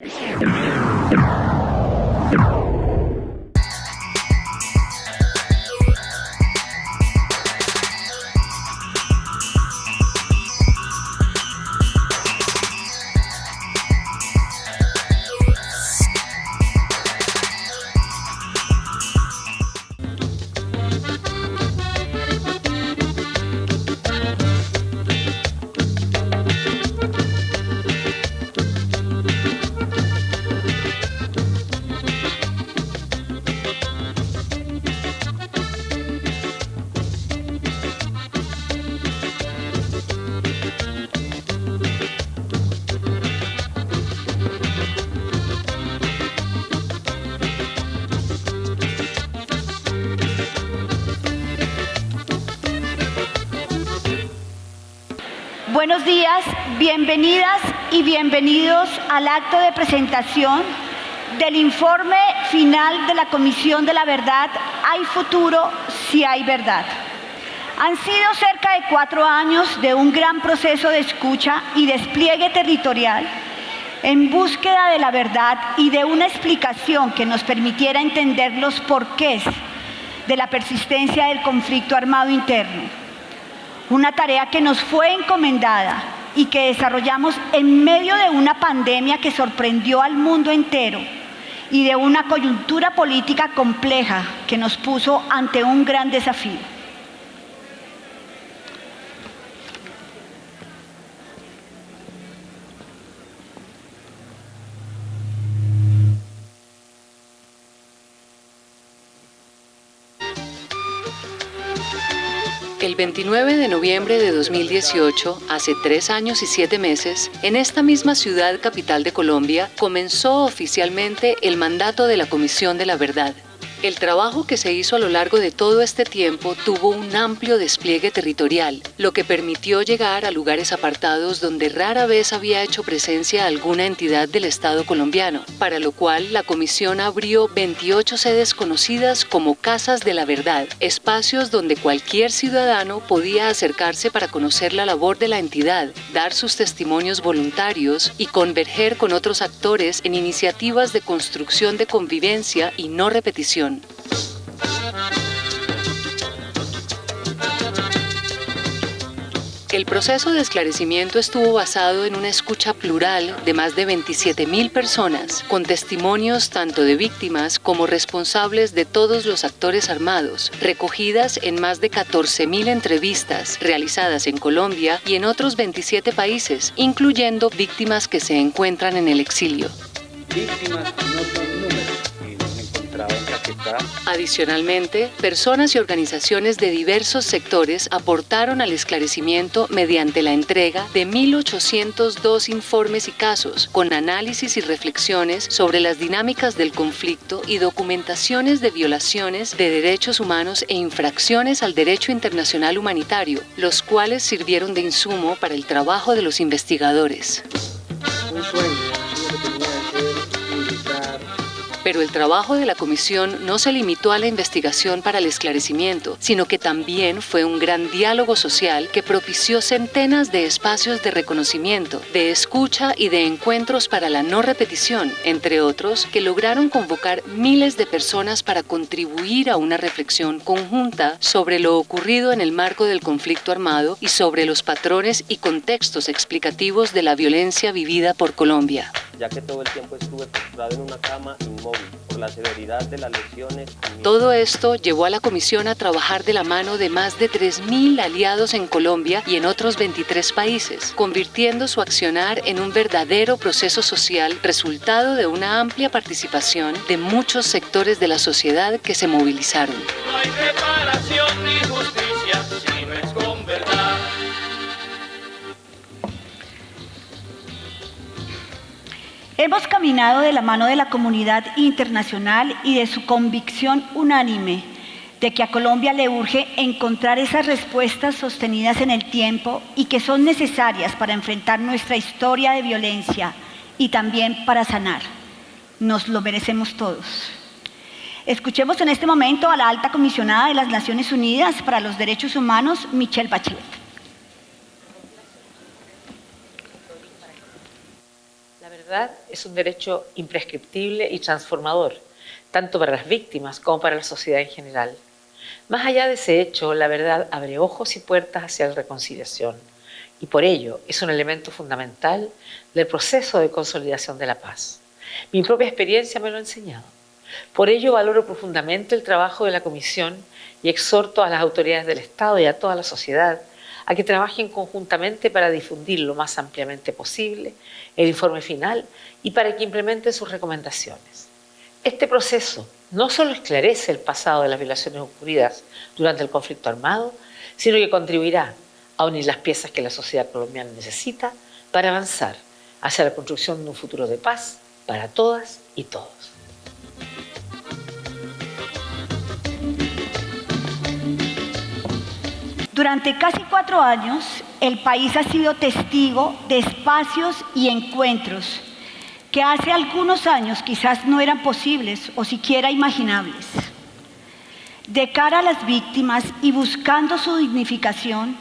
Yeah. Y bienvenidos al acto de presentación del informe final de la Comisión de la Verdad Hay futuro si hay verdad. Han sido cerca de cuatro años de un gran proceso de escucha y despliegue territorial en búsqueda de la verdad y de una explicación que nos permitiera entender los porqués de la persistencia del conflicto armado interno una tarea que nos fue encomendada y que desarrollamos en medio de una pandemia que sorprendió al mundo entero y de una coyuntura política compleja que nos puso ante un gran desafío. 29 de noviembre de 2018, hace tres años y siete meses, en esta misma ciudad capital de Colombia, comenzó oficialmente el mandato de la Comisión de la Verdad, el trabajo que se hizo a lo largo de todo este tiempo tuvo un amplio despliegue territorial, lo que permitió llegar a lugares apartados donde rara vez había hecho presencia alguna entidad del Estado colombiano, para lo cual la Comisión abrió 28 sedes conocidas como Casas de la Verdad, espacios donde cualquier ciudadano podía acercarse para conocer la labor de la entidad, dar sus testimonios voluntarios y converger con otros actores en iniciativas de construcción de convivencia y no repetición el proceso de esclarecimiento estuvo basado en una escucha plural de más de 27.000 personas, con testimonios tanto de víctimas como responsables de todos los actores armados, recogidas en más de 14.000 entrevistas realizadas en Colombia y en otros 27 países, incluyendo víctimas que se encuentran en el exilio. Víctimas no Adicionalmente, personas y organizaciones de diversos sectores aportaron al esclarecimiento mediante la entrega de 1.802 informes y casos, con análisis y reflexiones sobre las dinámicas del conflicto y documentaciones de violaciones de derechos humanos e infracciones al derecho internacional humanitario, los cuales sirvieron de insumo para el trabajo de los investigadores. Pero el trabajo de la comisión no se limitó a la investigación para el esclarecimiento, sino que también fue un gran diálogo social que propició centenas de espacios de reconocimiento, de escucha y de encuentros para la no repetición, entre otros, que lograron convocar miles de personas para contribuir a una reflexión conjunta sobre lo ocurrido en el marco del conflicto armado y sobre los patrones y contextos explicativos de la violencia vivida por Colombia. Ya que todo el tiempo estuve en una cama inmóvil por la severidad de las lesiones. Todo esto llevó a la comisión a trabajar de la mano de más de 3.000 aliados en Colombia y en otros 23 países, convirtiendo su accionar en un verdadero proceso social resultado de una amplia participación de muchos sectores de la sociedad que se movilizaron. No hay Hemos caminado de la mano de la comunidad internacional y de su convicción unánime de que a Colombia le urge encontrar esas respuestas sostenidas en el tiempo y que son necesarias para enfrentar nuestra historia de violencia y también para sanar. Nos lo merecemos todos. Escuchemos en este momento a la alta comisionada de las Naciones Unidas para los Derechos Humanos, Michelle Bachelet. Es un derecho imprescriptible y transformador, tanto para las víctimas como para la sociedad en general. Más allá de ese hecho, la verdad abre ojos y puertas hacia la reconciliación y por ello es un elemento fundamental del proceso de consolidación de la paz. Mi propia experiencia me lo ha enseñado. Por ello valoro profundamente el trabajo de la Comisión y exhorto a las autoridades del Estado y a toda la sociedad a que trabajen conjuntamente para difundir lo más ampliamente posible el informe final y para que implementen sus recomendaciones. Este proceso no solo esclarece el pasado de las violaciones ocurridas durante el conflicto armado, sino que contribuirá a unir las piezas que la sociedad colombiana necesita para avanzar hacia la construcción de un futuro de paz para todas y todos. Durante casi cuatro años, el país ha sido testigo de espacios y encuentros que hace algunos años quizás no eran posibles o siquiera imaginables. De cara a las víctimas y buscando su dignificación,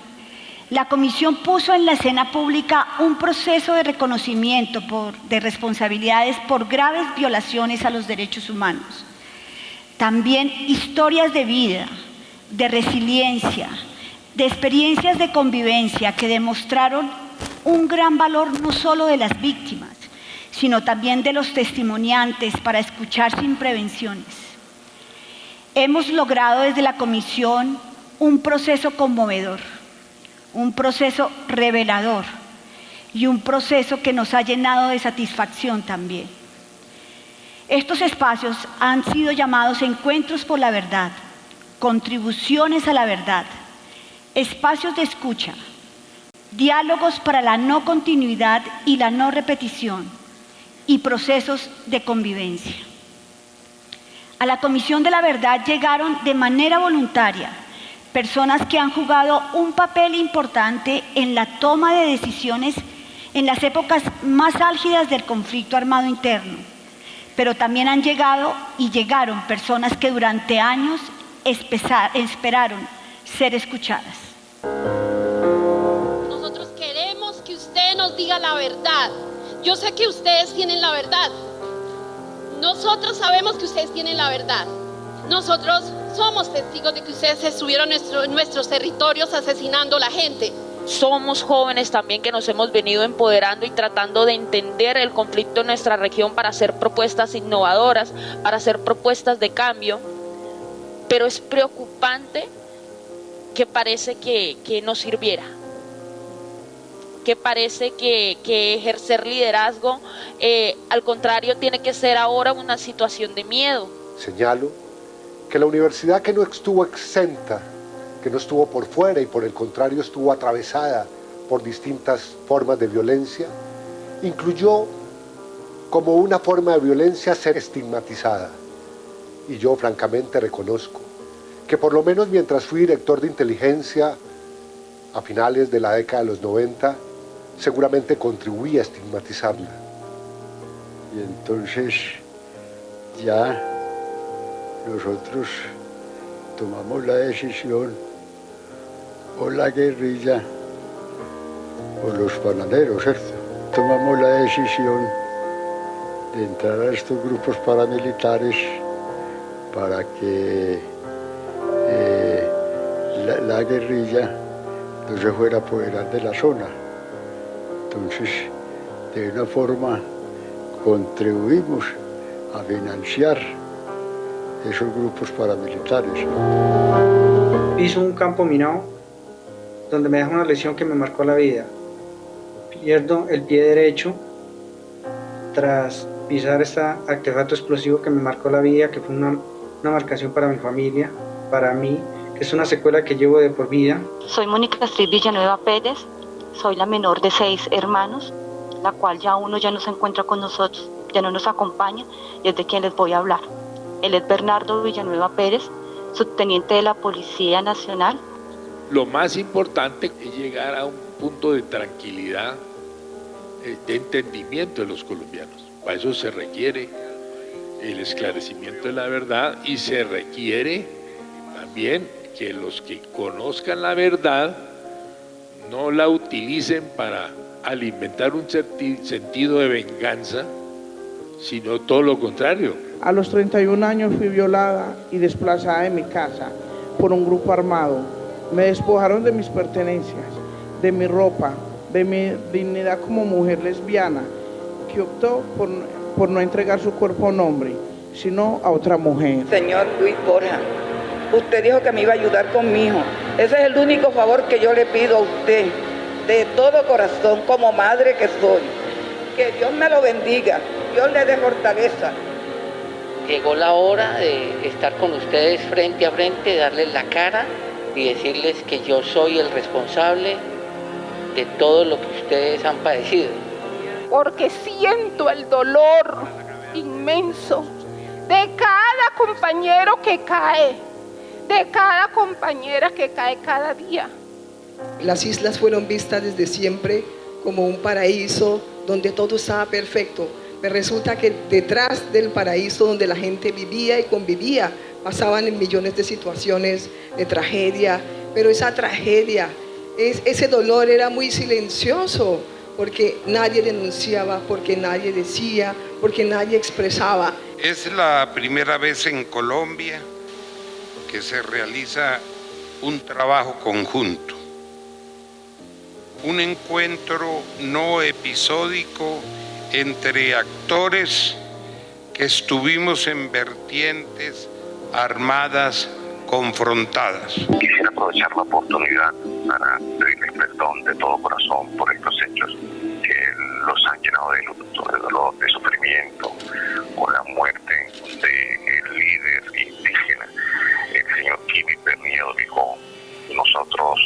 la Comisión puso en la escena pública un proceso de reconocimiento de responsabilidades por graves violaciones a los derechos humanos. También historias de vida, de resiliencia, de experiencias de convivencia que demostraron un gran valor no solo de las víctimas, sino también de los testimoniantes para escuchar sin prevenciones. Hemos logrado desde la Comisión un proceso conmovedor, un proceso revelador y un proceso que nos ha llenado de satisfacción también. Estos espacios han sido llamados encuentros por la verdad, contribuciones a la verdad, espacios de escucha, diálogos para la no continuidad y la no repetición, y procesos de convivencia. A la Comisión de la Verdad llegaron de manera voluntaria personas que han jugado un papel importante en la toma de decisiones en las épocas más álgidas del conflicto armado interno, pero también han llegado y llegaron personas que durante años esperaron ser escuchadas. Nosotros queremos que usted nos diga la verdad yo sé que ustedes tienen la verdad. Nosotros sabemos que ustedes tienen la verdad. Nosotros somos testigos de que ustedes estuvieron nuestros territorios asesinando a la gente. Somos jóvenes también que nos hemos venido empoderando y tratando de entender el conflicto en nuestra región para hacer propuestas innovadoras, para hacer propuestas de cambio. Pero es preocupante que parece que, que no sirviera que parece que, ejercer liderazgo, eh, al contrario, tiene que ser ahora una situación de miedo. Señalo que la universidad que no estuvo exenta, que no estuvo por fuera y por el contrario estuvo atravesada por distintas formas de violencia, incluyó como una forma de violencia ser estigmatizada. Y yo francamente reconozco que por lo menos mientras fui director de inteligencia a finales de la década de los 90, seguramente contribuía a estigmatizarla. Y entonces ya nosotros tomamos la decisión, o la guerrilla, o los panaderos, ¿cierto? Tomamos la decisión de entrar a estos grupos paramilitares para que la, la guerrilla no se fuera a apoderar de la zona. Entonces, de una forma, contribuimos a financiar esos grupos paramilitares. Hizo un campo minado donde me dejó una lesión que me marcó la vida. Pierdo el pie derecho tras pisar este artefacto explosivo que me marcó la vida, que fue una, una marcación para mi familia, para mí, es una secuela que llevo de por vida. Soy Mónica Astrid Villanueva Pérez, soy la menor de seis hermanos, la cual ya uno ya no se encuentra con nosotros, ya no nos acompaña y es de quien les voy a hablar. Él es Bernardo Villanueva Pérez, subteniente de la Policía Nacional. Lo más importante es llegar a un punto de tranquilidad, eh, de entendimiento de los colombianos. Para eso se requiere el esclarecimiento de la verdad y se requiere también que los que conozcan la verdad no la utilicen para alimentar un sentido de venganza, sino todo lo contrario. A los 31 años fui violada y desplazada de mi casa por un grupo armado. Me despojaron de mis pertenencias, de mi ropa, de mi dignidad como mujer lesbiana, que optó por, por no entregar su cuerpo a un hombre, sino a otra mujer. Señor Luis Borja, usted dijo que me iba a ayudar con mi hijo. Ese es el único favor que yo le pido a usted, de todo corazón, como madre que soy. Que Dios me lo bendiga, Dios le dé fortaleza. Llegó la hora de estar con ustedes frente a frente, darles la cara y decirles que yo soy el responsable de todo lo que ustedes han padecido. Porque siento el dolor inmenso de cada compañero que cae, de cada compañera que cae cada día. Las islas fueron vistas desde siempre como un paraíso donde todo estaba perfecto. Me resulta que detrás del paraíso donde la gente vivía y convivía, pasaban en millones de situaciones de tragedia, pero esa tragedia, ese dolor era muy silencioso, porque nadie denunciaba, porque nadie decía, porque nadie expresaba. Es la primera vez en Colombia que se realiza un trabajo conjunto, un encuentro no episódico entre actores que estuvimos en vertientes armadas confrontadas. Quisiera aprovechar la oportunidad para pedirles perdón de todo corazón por estos hechos que los han llenado de luto, de dolor, de sufrimiento, por la muerte del líder indígena, señor Kimi Perniedo dijo, nosotros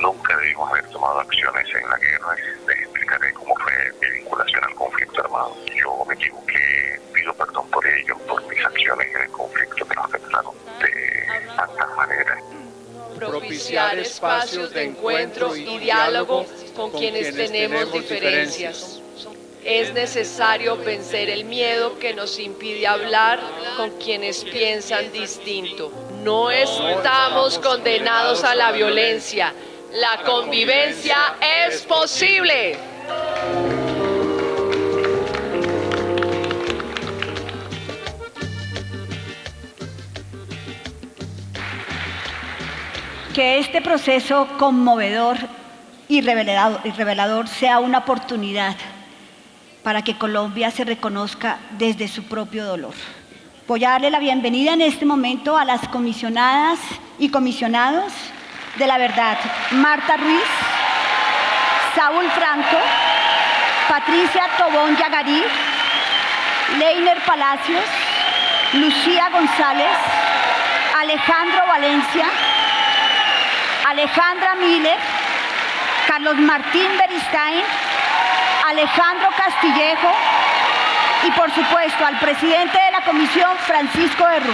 nunca debimos haber tomado acciones en la guerra, les explicaré cómo fue mi vinculación al conflicto armado. Yo me equivoqué, pido perdón por ello, por mis acciones en el conflicto que nos afectaron de tantas maneras propiciar espacios de encuentro y diálogo con quienes tenemos diferencias. Es necesario vencer el miedo que nos impide hablar con quienes piensan distinto. No estamos condenados a la violencia. La convivencia es posible. que este proceso conmovedor y revelador, sea una oportunidad para que Colombia se reconozca desde su propio dolor. Voy a darle la bienvenida en este momento a las comisionadas y comisionados de la verdad, Marta Ruiz, Saúl Franco, Patricia Tobón Yagarí, Leiner Palacios, Lucía González, Alejandro Valencia, Alejandra Miller, Carlos Martín Beristain, Alejandro Castillejo y por supuesto al presidente de la comisión, Francisco Berru.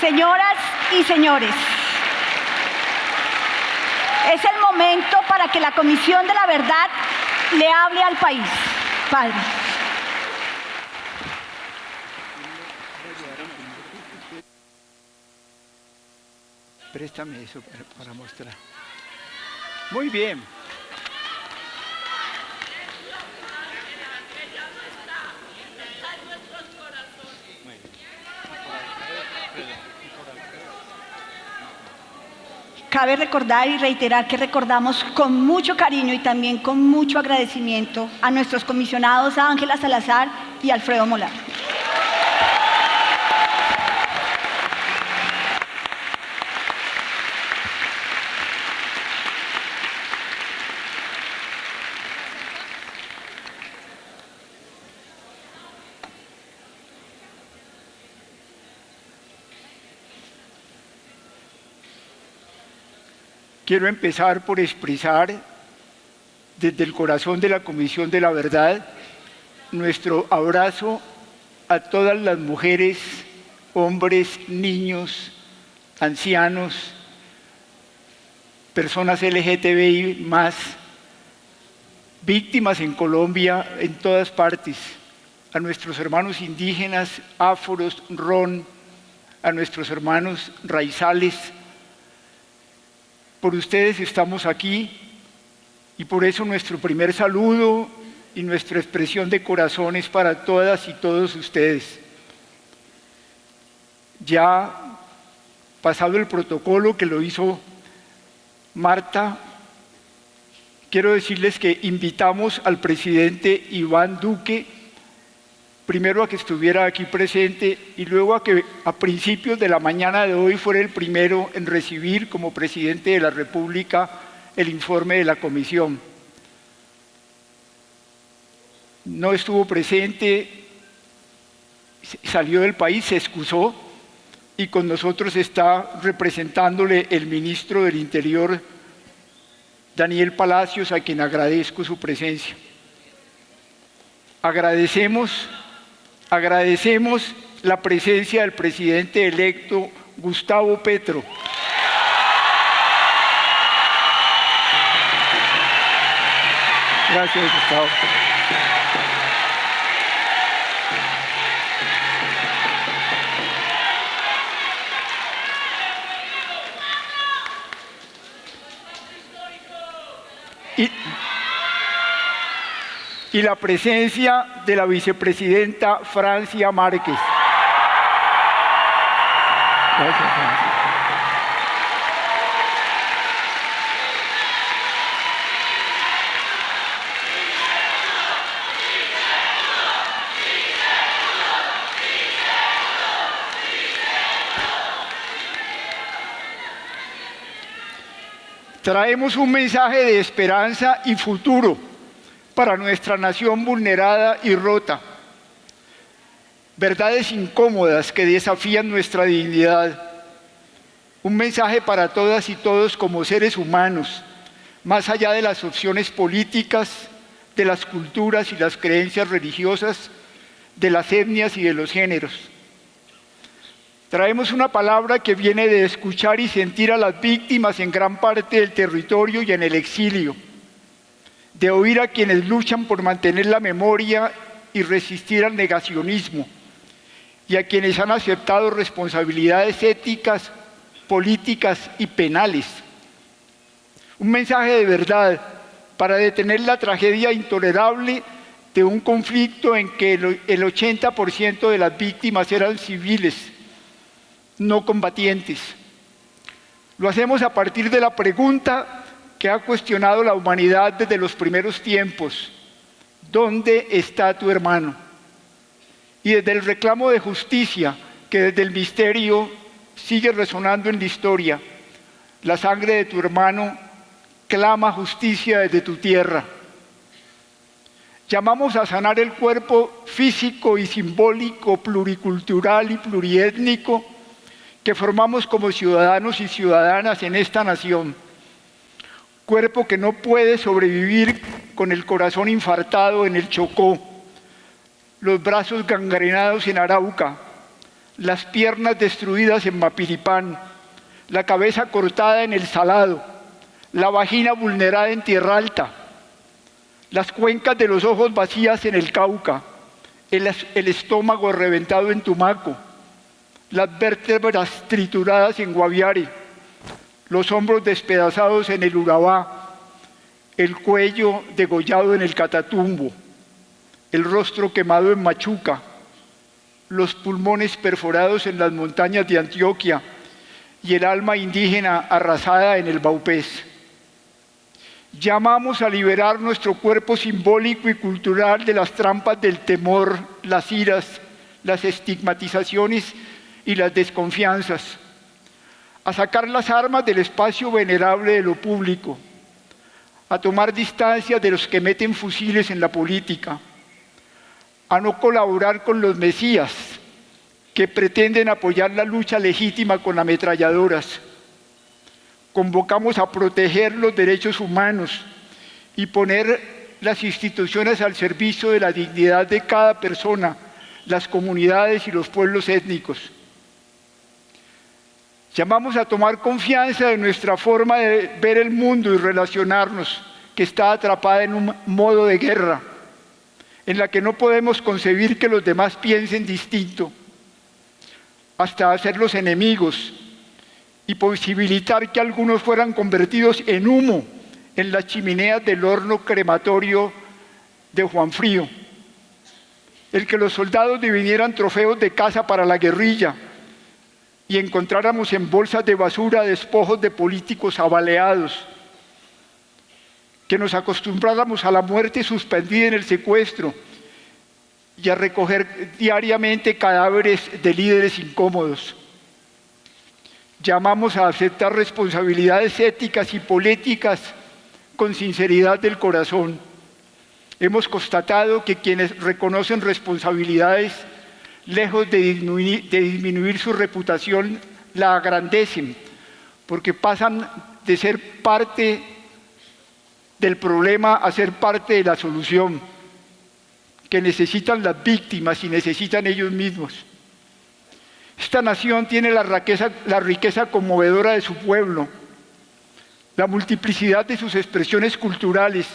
Señoras y señores, es el momento para que la Comisión de la Verdad le hable al país. Padre. Préstame eso para, mostrar. Muy bien. Cabe recordar y reiterar que recordamos con mucho cariño y también con mucho agradecimiento a nuestros comisionados Ángela Salazar y Alfredo Molar. Quiero empezar por expresar desde el corazón de la Comisión de la Verdad nuestro abrazo a todas las mujeres, hombres, niños, ancianos, personas LGTBI más, víctimas en Colombia, en todas partes, a nuestros hermanos indígenas, áforos, ron, a nuestros hermanos raizales. Por ustedes estamos aquí y por eso nuestro primer saludo y nuestra expresión de corazones para todas y todos ustedes. Ya pasado el protocolo que lo hizo Marta, quiero decirles que invitamos al presidente Iván Duque primero a que estuviera aquí presente y luego a que a principios de la mañana de hoy fuera el primero en recibir como presidente de la República el informe de la comisión. No estuvo presente, salió del país, se excusó y con nosotros está representándole el ministro del Interior, Daniel Palacios, a quien agradezco su presencia. Agradecemos Agradecemos la presencia del presidente electo Gustavo Petro. Gracias, Gustavo. Y la presencia de la vicepresidenta Francia Márquez. Gracias, Francia. Traemos un mensaje de esperanza y futuro para nuestra nación vulnerada y rota. Verdades incómodas que desafían nuestra dignidad. Un mensaje para todas y todos como seres humanos, más allá de las opciones políticas, de las culturas y las creencias religiosas, de las etnias y de los géneros. Traemos una palabra que viene de escuchar y sentir a las víctimas en gran parte del territorio y en el exilio de oír a quienes luchan por mantener la memoria y resistir al negacionismo, y a quienes han aceptado responsabilidades éticas, políticas y penales. Un mensaje de verdad para detener la tragedia intolerable de un conflicto en que el 80% de las víctimas eran civiles, no combatientes. Lo hacemos a partir de la pregunta que ha cuestionado la humanidad desde los primeros tiempos. ¿Dónde está tu hermano? Y desde el reclamo de justicia que desde el misterio sigue resonando en la historia, la sangre de tu hermano clama justicia desde tu tierra. Llamamos a sanar el cuerpo físico y simbólico, pluricultural y pluriétnico que formamos como ciudadanos y ciudadanas en esta nación cuerpo que no puede sobrevivir con el corazón infartado en el Chocó, los brazos gangrenados en Arauca, las piernas destruidas en Mapiripán, la cabeza cortada en el Salado, la vagina vulnerada en Tierra Alta, las cuencas de los ojos vacías en el Cauca, el, el estómago reventado en Tumaco, las vértebras trituradas en Guaviare, los hombros despedazados en el Urabá, el cuello degollado en el Catatumbo, el rostro quemado en Machuca, los pulmones perforados en las montañas de Antioquia y el alma indígena arrasada en el Baupés. Llamamos a liberar nuestro cuerpo simbólico y cultural de las trampas del temor, las iras, las estigmatizaciones y las desconfianzas a sacar las armas del espacio venerable de lo público, a tomar distancia de los que meten fusiles en la política, a no colaborar con los mesías que pretenden apoyar la lucha legítima con ametralladoras. Convocamos a proteger los derechos humanos y poner las instituciones al servicio de la dignidad de cada persona, las comunidades y los pueblos étnicos Llamamos a tomar confianza de nuestra forma de ver el mundo y relacionarnos, que está atrapada en un modo de guerra. en la que no podemos concebir que los demás piensen distinto, hasta hacerlos enemigos y posibilitar que algunos fueran convertidos en humo en las chimeneas del horno crematorio de Juan Frío. El que los soldados divinieran trofeos de caza para la guerrilla y encontráramos en bolsas de basura despojos de políticos abaleados. Que nos acostumbráramos a la muerte suspendida en el secuestro y a recoger diariamente cadáveres de líderes incómodos. Llamamos a aceptar responsabilidades éticas y políticas con sinceridad del corazón. Hemos constatado que quienes reconocen responsabilidades, lejos de disminuir, su reputación, la agrandecen, porque pasan de ser parte del problema a ser parte de la solución, que necesitan las víctimas y necesitan ellos mismos. Esta nación tiene la riqueza, la riqueza conmovedora de su pueblo, la multiplicidad de sus expresiones culturales,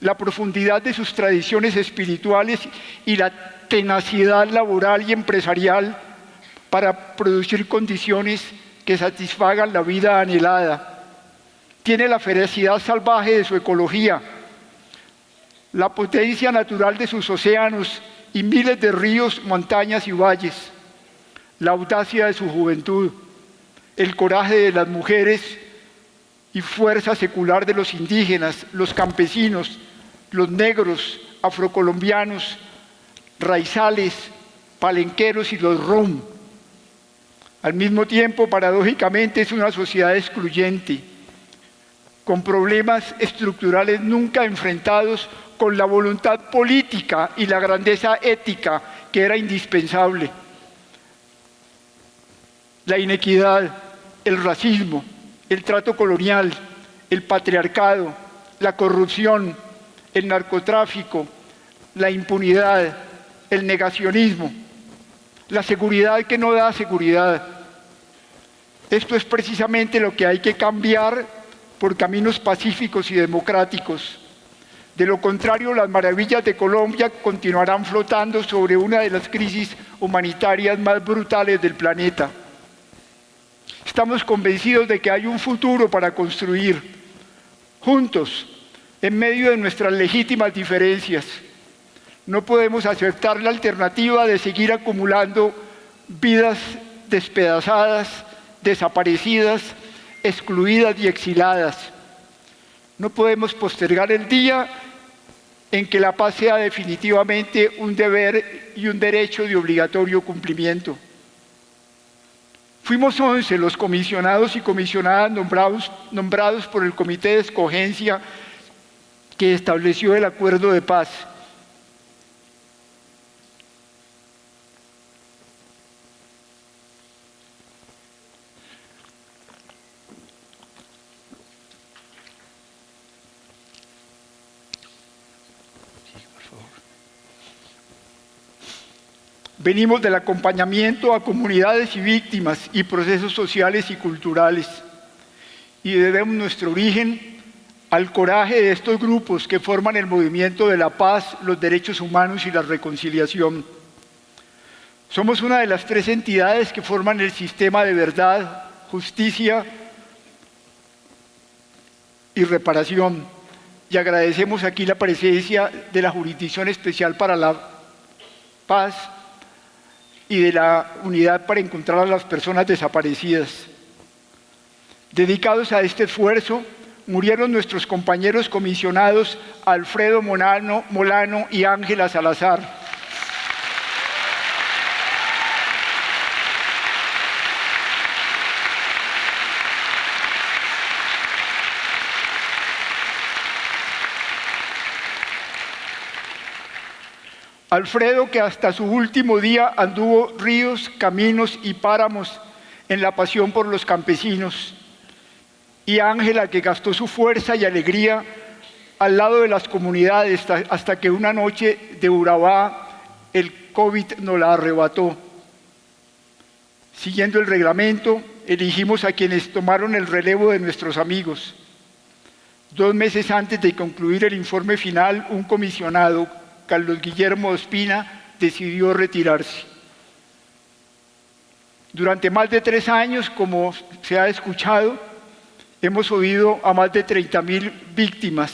la profundidad de sus tradiciones espirituales y la tenacidad laboral y empresarial para producir condiciones que satisfagan la vida anhelada. Tiene la ferocidad salvaje de su ecología, la potencia natural de sus océanos y miles de ríos, montañas y valles, la audacia de su juventud, el coraje de las mujeres y fuerza secular de los indígenas, los campesinos, los negros, afrocolombianos, raizales, palenqueros y los rom. Al mismo tiempo, paradójicamente, es una sociedad excluyente, con problemas estructurales nunca enfrentados con la voluntad política y la grandeza ética que era indispensable. La inequidad, el racismo, el trato colonial, el patriarcado, la corrupción, el narcotráfico, la impunidad, el negacionismo, la seguridad que no da seguridad. Esto es precisamente lo que hay que cambiar por caminos pacíficos y democráticos. De lo contrario, las maravillas de Colombia continuarán flotando sobre una de las crisis humanitarias más brutales del planeta. Estamos convencidos de que hay un futuro para construir juntos, en medio de nuestras legítimas diferencias. No podemos aceptar la alternativa de seguir acumulando vidas despedazadas, desaparecidas, excluidas y exiladas. No podemos postergar el día en que la paz sea definitivamente un deber y un derecho de obligatorio cumplimiento. Fuimos 11 los comisionados y comisionadas nombrados, nombrados por el Comité de Escogencia que estableció el acuerdo de paz. Venimos del acompañamiento a comunidades y víctimas y procesos sociales y culturales y debemos nuestro origen al coraje de estos grupos que forman el movimiento de la paz, los derechos humanos y la reconciliación. Somos una de las tres entidades que forman el sistema de verdad, justicia y reparación. Y agradecemos aquí la presencia de la Jurisdicción Especial para la Paz y de la unidad para encontrar a las personas desaparecidas. Dedicados a este esfuerzo, murieron nuestros compañeros comisionados Alfredo Molano, Molano y Ángela Salazar. Alfredo, que hasta su último día anduvo ríos, caminos y páramos en la pasión por los campesinos. Y Ángela, que gastó su fuerza y alegría al lado de las comunidades hasta que una noche de Urabá el COVID nos la arrebató. Siguiendo el reglamento, elegimos a quienes tomaron el relevo de nuestros amigos. Dos meses antes de concluir el informe final, un comisionado Carlos Guillermo Ospina decidió retirarse. Durante más de tres años, como se ha escuchado, hemos oído a más de 30.000 víctimas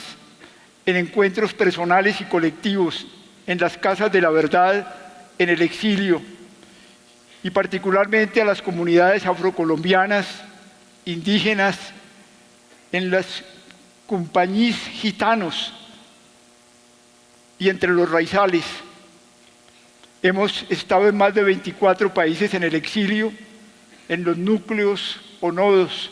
en encuentros personales y colectivos, en las casas de la verdad, en el exilio, y particularmente a las comunidades afrocolombianas, indígenas, en las compañías gitanos y entre los raizales. Hemos estado en más de 24 países en el exilio, en los núcleos o nodos,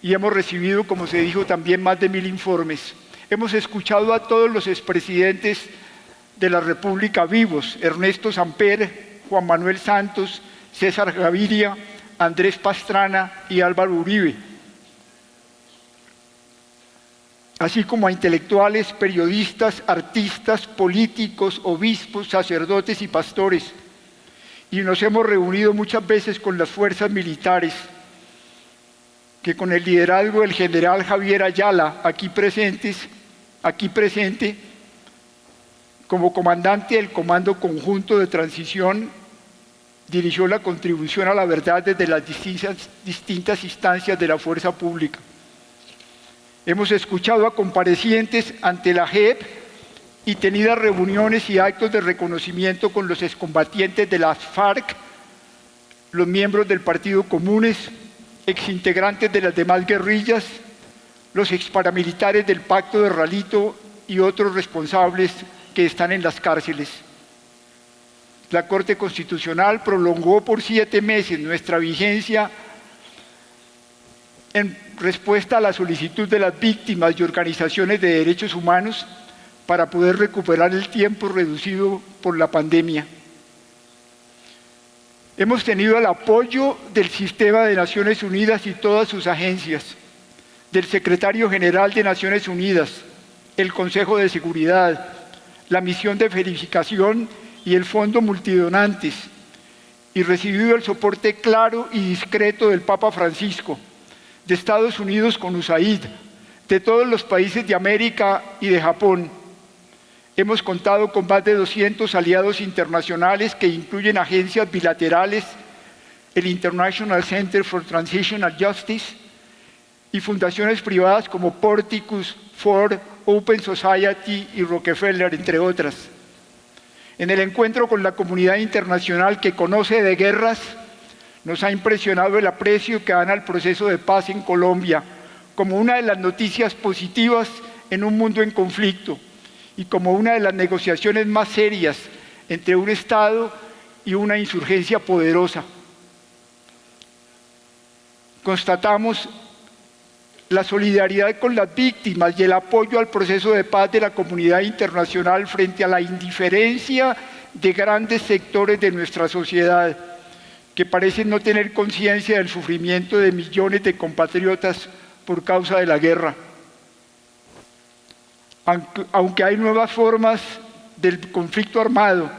y hemos recibido, como se dijo, también más de mil informes. Hemos escuchado a todos los expresidentes de la República vivos, Ernesto Samper, Juan Manuel Santos, César Gaviria, Andrés Pastrana y Álvaro Uribe, así como a intelectuales, periodistas, artistas, políticos, obispos, sacerdotes y pastores. Y nos hemos reunido muchas veces con las fuerzas militares, que con el liderazgo del general Javier Ayala, aquí presentes, aquí presente, como comandante del Comando Conjunto de Transición, dirigió la contribución a la verdad desde las distintas, distintas instancias de la fuerza pública. Hemos escuchado a comparecientes ante la JEP y tenido reuniones y actos de reconocimiento con los excombatientes de las FARC, los miembros del Partido Comunes, exintegrantes de las demás guerrillas, los exparamilitares del Pacto de Ralito y otros responsables que están en las cárceles. La Corte Constitucional prolongó por siete meses nuestra vigencia en respuesta a la solicitud de las víctimas y organizaciones de derechos humanos para poder recuperar el tiempo reducido por la pandemia. Hemos tenido el apoyo del Sistema de Naciones Unidas y todas sus agencias, del Secretario General de Naciones Unidas, el Consejo de Seguridad, la Misión de Verificación y el Fondo Multidonantes, y recibido el soporte claro y discreto del Papa Francisco, de Estados Unidos con USAID, de todos los países de América y de Japón. Hemos contado con más de 200 aliados internacionales que incluyen agencias bilaterales, el International Center for Transitional Justice y fundaciones privadas como Porticus, Ford, Open Society y Rockefeller, entre otras. En el encuentro con la comunidad internacional que conoce de guerras, nos ha impresionado el aprecio que dan al proceso de paz en Colombia como una de las noticias positivas en un mundo en conflicto y como una de las negociaciones más serias entre un Estado y una insurgencia poderosa. Constatamos la solidaridad con las víctimas y el apoyo al proceso de paz de la comunidad internacional frente a la indiferencia de grandes sectores de nuestra sociedad que parecen no tener conciencia del sufrimiento de millones de compatriotas por causa de la guerra. Aunque hay nuevas formas del conflicto armado,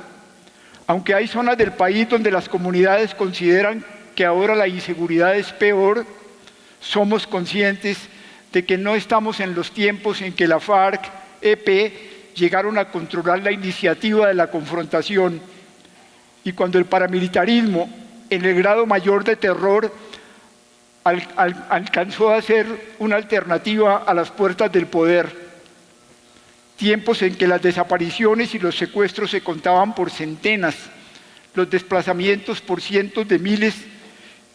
aunque hay zonas del país donde las comunidades consideran que ahora la inseguridad es peor, somos conscientes de que no estamos en los tiempos en que la FARC, EP, llegaron a controlar la iniciativa de la confrontación y cuando el paramilitarismo en el grado mayor de terror, alcanzó a ser una alternativa a las puertas del poder. Tiempos en que las desapariciones y los secuestros se contaban por centenas, los desplazamientos por cientos de miles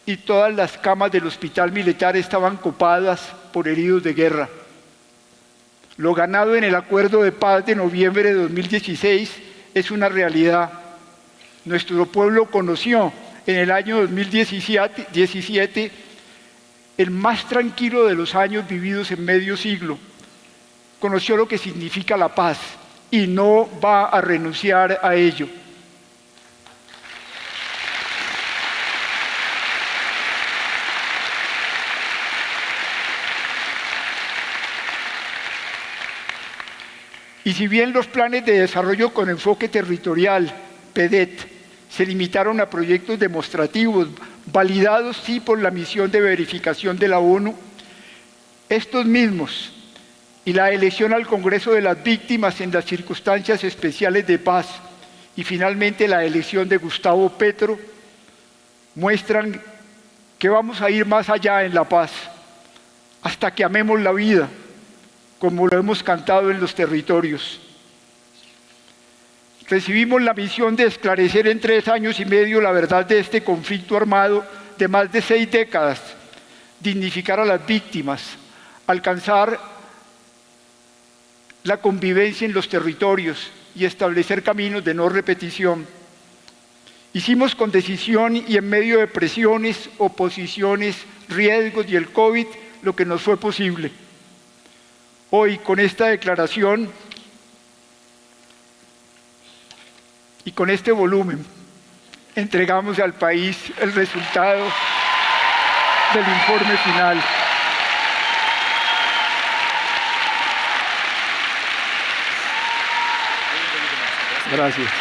y todas las camas del hospital militar estaban copadas por heridos de guerra. Lo ganado en el acuerdo de paz de noviembre de 2016 es una realidad. Nuestro pueblo conoció en el año 2017 el más tranquilo de los años vividos en medio siglo. Conoció lo que significa la paz y no va a renunciar a ello. Y si bien los planes de desarrollo con enfoque territorial, PEDET, se limitaron a proyectos demostrativos, validados sí por la misión de verificación de la ONU, estos mismos y la elección al Congreso de las Víctimas en las circunstancias especiales de paz y finalmente la elección de Gustavo Petro muestran que vamos a ir más allá en la paz, hasta que amemos la vida, como lo hemos cantado en los territorios. Recibimos la misión de esclarecer en tres años y medio la verdad de este conflicto armado de más de seis décadas, dignificar a las víctimas, alcanzar la convivencia en los territorios y establecer caminos de no repetición. Hicimos con decisión y en medio de presiones, oposiciones, riesgos y el COVID lo que nos fue posible. Hoy, con esta declaración, y con este volumen entregamos al país el resultado del informe final. Gracias.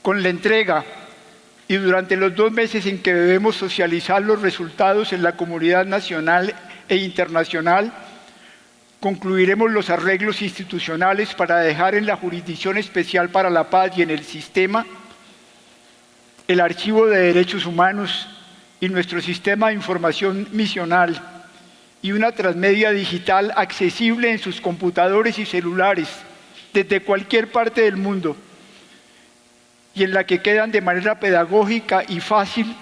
Con la entrega y durante los dos meses en que debemos socializar los resultados en la comunidad nacional e internacional, concluiremos los arreglos institucionales para dejar en la Jurisdicción Especial para la Paz y en el sistema el Archivo de Derechos Humanos y nuestro sistema de información misional y una transmedia digital accesible en sus computadores y celulares desde cualquier parte del mundo y en la que quedan de manera pedagógica y fácil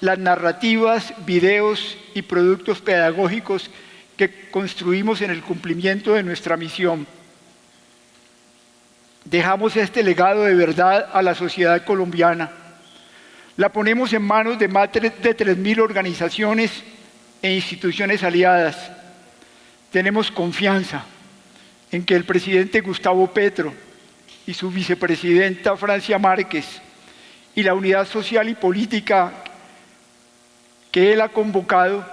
las narrativas, videos y productos pedagógicos que construimos en el cumplimiento de nuestra misión. Dejamos este legado de verdad a la sociedad colombiana. La ponemos en manos de más de 3.000 organizaciones e instituciones aliadas. Tenemos confianza en que el presidente Gustavo Petro, y su vicepresidenta Francia Márquez y la unidad social y política que él ha convocado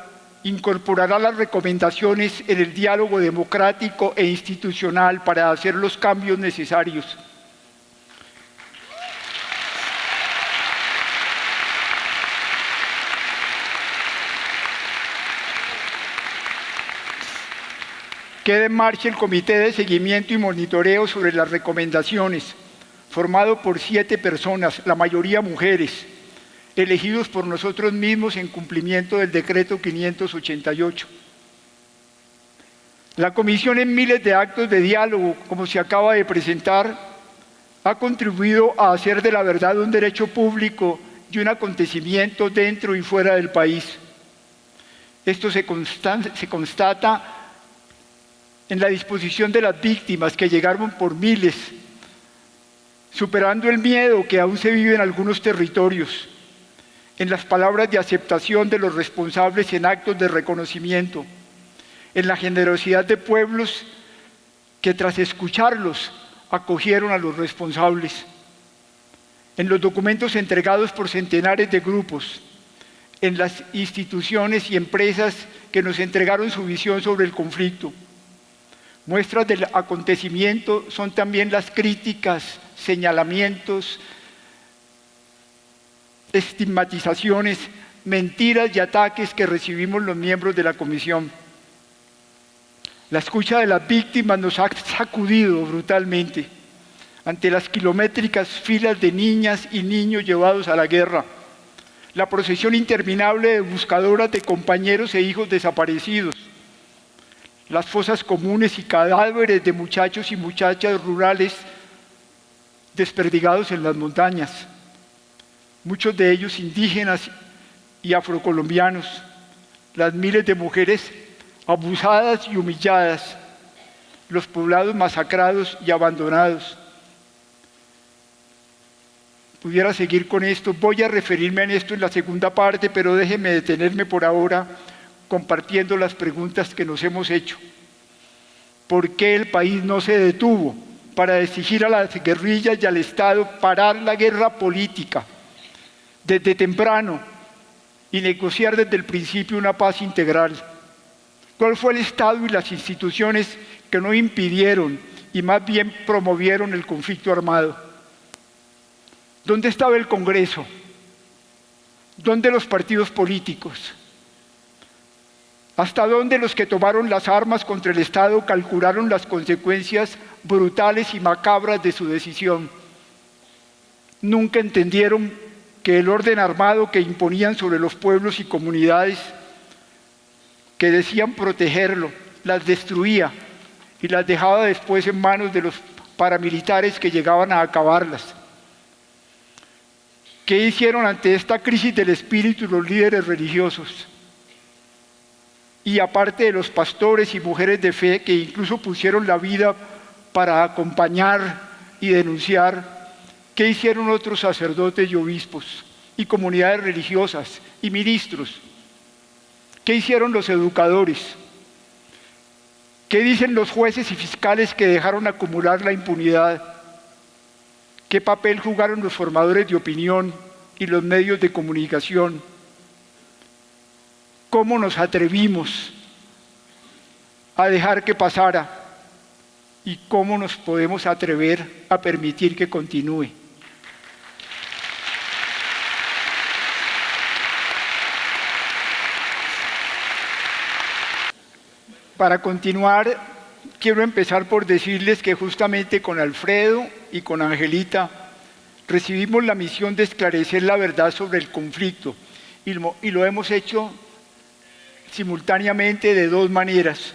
incorporará las recomendaciones en el diálogo democrático e institucional para hacer los cambios necesarios. Queda en marcha el Comité de Seguimiento y Monitoreo sobre las recomendaciones, formado por siete personas, la mayoría mujeres, elegidos por nosotros mismos en cumplimiento del decreto 588. La comisión en miles de actos de diálogo, como se acaba de presentar, ha contribuido a hacer de la verdad un derecho público y un acontecimiento dentro y fuera del país. Esto se, se constata en la disposición de las víctimas que llegaron por miles, superando el miedo que aún se vive en algunos territorios, en las palabras de aceptación de los responsables en actos de reconocimiento, en la generosidad de pueblos que tras escucharlos acogieron a los responsables, en los documentos entregados por centenares de grupos, en las instituciones y empresas que nos entregaron su visión sobre el conflicto, Muestras del acontecimiento son también las críticas, señalamientos, estigmatizaciones, mentiras y ataques que recibimos los miembros de la comisión. La escucha de las víctimas nos ha sacudido brutalmente ante las kilométricas filas de niñas y niños llevados a la guerra, la procesión interminable de buscadoras de compañeros e hijos desaparecidos, las fosas comunes y cadáveres de muchachos y muchachas rurales desperdigados en las montañas, muchos de ellos indígenas y afrocolombianos, las miles de mujeres abusadas y humilladas, los poblados masacrados y abandonados. Pudiera seguir con esto, voy a referirme a esto en la segunda parte, pero déjeme detenerme por ahora compartiendo las preguntas que nos hemos hecho. ¿Por qué el país no se detuvo para exigir a las guerrillas y al Estado parar la guerra política desde temprano y negociar desde el principio una paz integral? ¿Cuál fue el Estado y las instituciones que no impidieron y más bien promovieron el conflicto armado? ¿Dónde estaba el Congreso? ¿Dónde los partidos políticos? ¿Hasta dónde los que tomaron las armas contra el Estado calcularon las consecuencias brutales y macabras de su decisión? Nunca entendieron que el orden armado que imponían sobre los pueblos y comunidades que decían protegerlo, las destruía y las dejaba después en manos de los paramilitares que llegaban a acabarlas. ¿Qué hicieron ante esta crisis del espíritu los líderes religiosos? Y aparte de los pastores y mujeres de fe que incluso pusieron la vida para acompañar y denunciar, ¿qué hicieron otros sacerdotes y obispos y comunidades religiosas y ministros? ¿Qué hicieron los educadores? ¿Qué dicen los jueces y fiscales que dejaron acumular la impunidad? ¿Qué papel jugaron los formadores de opinión y los medios de comunicación? ¿Cómo nos atrevimos a dejar que pasara? ¿Y cómo nos podemos atrever a permitir que continúe? Para continuar, quiero empezar por decirles que justamente con Alfredo y con Angelita recibimos la misión de esclarecer la verdad sobre el conflicto y lo, hemos hecho simultáneamente de dos maneras.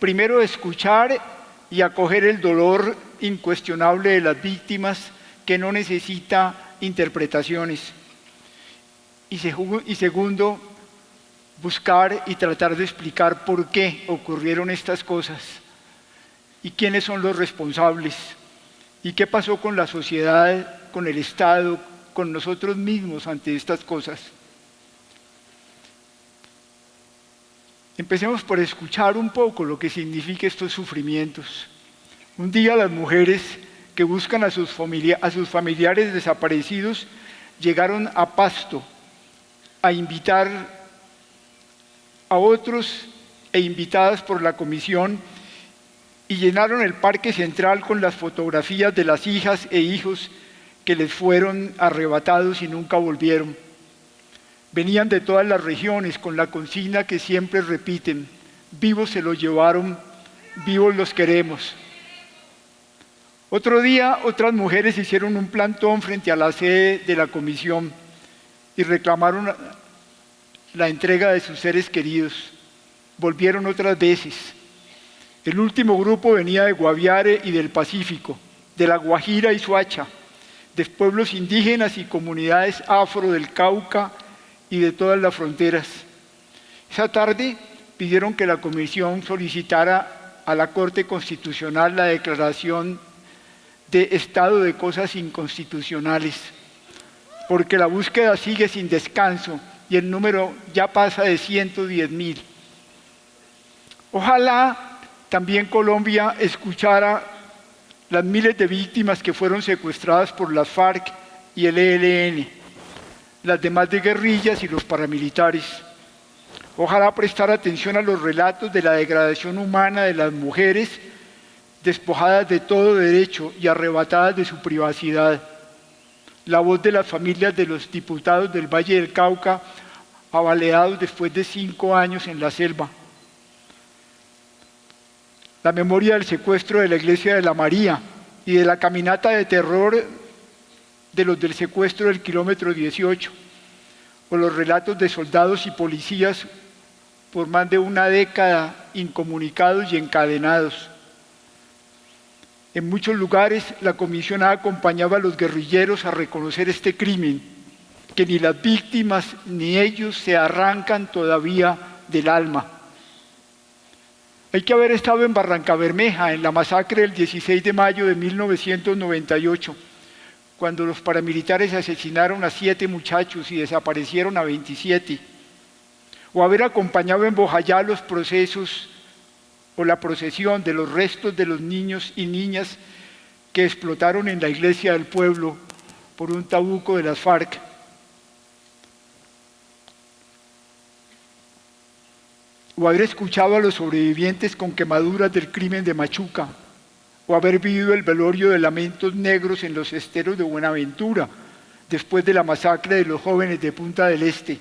Primero, escuchar y acoger el dolor incuestionable de las víctimas que no necesita interpretaciones. Y, segundo, buscar y tratar de explicar por qué ocurrieron estas cosas y quiénes son los responsables y qué pasó con la sociedad, con el Estado, con nosotros mismos ante estas cosas. Empecemos por escuchar un poco lo que significa estos sufrimientos. Un día las mujeres que buscan a sus, a sus familiares desaparecidos llegaron a Pasto a invitar a otros e invitadas por la comisión y llenaron el parque central con las fotografías de las hijas e hijos que les fueron arrebatados y nunca volvieron. Venían de todas las regiones con la consigna que siempre repiten, vivos se los llevaron, vivos los queremos. Otro día otras mujeres hicieron un plantón frente a la sede de la comisión y reclamaron la entrega de sus seres queridos. Volvieron otras veces. El último grupo venía de Guaviare y del Pacífico, de la Guajira y Suacha, de pueblos indígenas y comunidades afro del Cauca y de todas las fronteras. Esa tarde pidieron que la comisión solicitara a la Corte Constitucional la declaración de estado de cosas inconstitucionales, porque la búsqueda sigue sin descanso y el número ya pasa de 110 mil. Ojalá también Colombia escuchara las miles de víctimas que fueron secuestradas por las FARC y el ELN, las demás de guerrillas y los paramilitares. Ojalá prestara atención a los relatos de la degradación humana de las mujeres despojadas de todo derecho y arrebatadas de su privacidad la voz de las familias de los diputados del Valle del Cauca, avaleados después de cinco años en la selva. La memoria del secuestro de la iglesia de la María y de la caminata de terror de los del secuestro del kilómetro 18, o los relatos de soldados y policías por más de una década incomunicados y encadenados en muchos lugares la comisión acompañaba a los guerrilleros a reconocer este crimen, que ni las víctimas ni ellos se arrancan todavía del alma. Hay que haber estado en Barranca Bermeja, en la masacre del 16 de mayo de 1998, cuando los paramilitares asesinaron a siete muchachos y desaparecieron a 27. O haber acompañado en Bojayá los procesos o la procesión de los restos de los niños y niñas que explotaron en la iglesia del pueblo por un tabuco de las FARC. O haber escuchado a los sobrevivientes con quemaduras del crimen de Machuca, o haber vivido el velorio de lamentos negros en los esteros de Buenaventura, después de la masacre de los jóvenes de Punta del Este,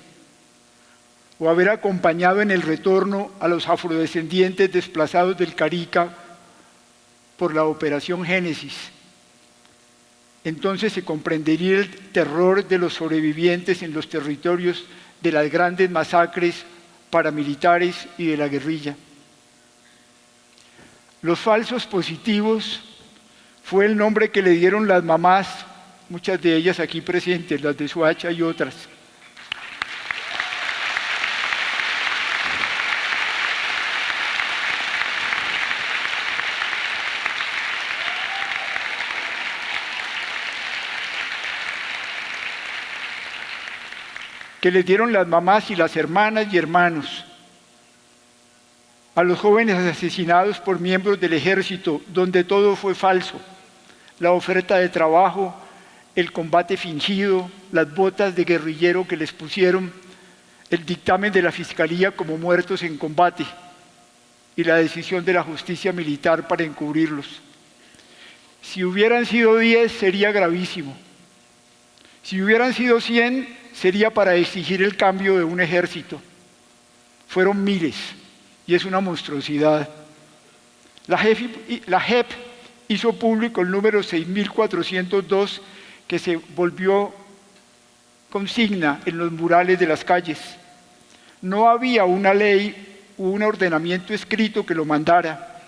o haber acompañado en el retorno a los afrodescendientes desplazados del Carica por la Operación Génesis. Entonces se comprendería el terror de los sobrevivientes en los territorios de las grandes masacres paramilitares y de la guerrilla. Los falsos positivos fue el nombre que le dieron las mamás, muchas de ellas aquí presentes, las de Suacha y otras. que les dieron las mamás y las hermanas y hermanos a los jóvenes asesinados por miembros del ejército, donde todo fue falso, la oferta de trabajo, el combate fingido, las botas de guerrillero que les pusieron, el dictamen de la Fiscalía como muertos en combate y la decisión de la justicia militar para encubrirlos. Si hubieran sido 10 sería gravísimo. Si hubieran sido 100 sería para exigir el cambio de un ejército. Fueron miles y es una monstruosidad. La JEP, la JEP hizo público el número 6402 que se volvió consigna en los murales de las calles. No había una ley o un ordenamiento escrito que lo mandara,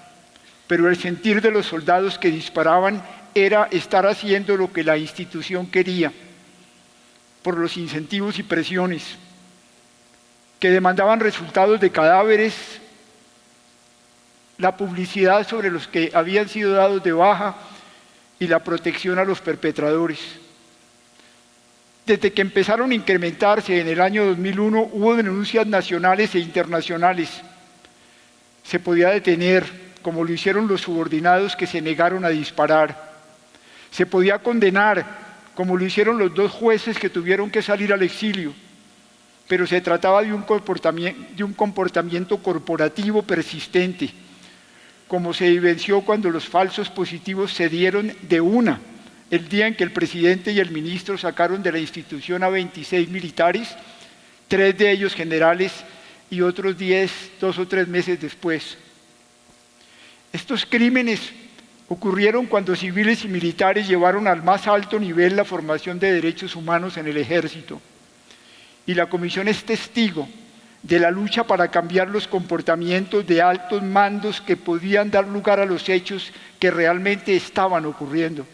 pero el sentir de los soldados que disparaban era estar haciendo lo que la institución quería por los incentivos y presiones que demandaban resultados de cadáveres, la publicidad sobre los que habían sido dados de baja y la protección a los perpetradores. Desde que empezaron a incrementarse en el año 2001 hubo denuncias nacionales e internacionales. Se podía detener, como lo hicieron los subordinados que se negaron a disparar. Se podía condenar, como lo hicieron los dos jueces que tuvieron que salir al exilio, pero se trataba de un comportamiento, corporativo persistente, como se evidenció cuando los falsos positivos se dieron de una el día en que el presidente y el ministro sacaron de la institución a 26 militares, tres de ellos generales y otros 10, dos o tres meses después. Estos crímenes ocurrieron cuando civiles y militares llevaron al más alto nivel la formación de derechos humanos en el ejército. Y la comisión es testigo de la lucha para cambiar los comportamientos de altos mandos que podían dar lugar a los hechos que realmente estaban ocurriendo.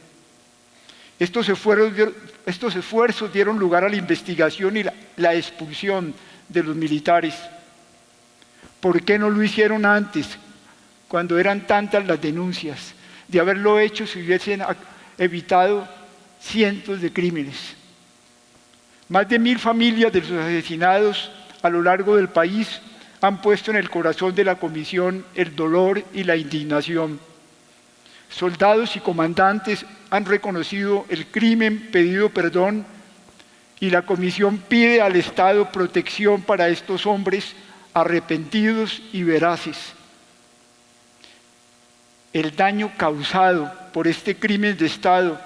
Estos esfuerzos, dieron lugar a la investigación y la, la expulsión de los militares. ¿Por qué no lo hicieron antes, cuando eran tantas las denuncias? de haberlo hecho se hubiesen evitado cientos de crímenes. Más de mil familias de los asesinados a lo largo del país han puesto en el corazón de la comisión el dolor y la indignación. Soldados y comandantes han reconocido el crimen, pedido perdón y la comisión pide al Estado protección para estos hombres arrepentidos y veraces el daño causado por este crimen de Estado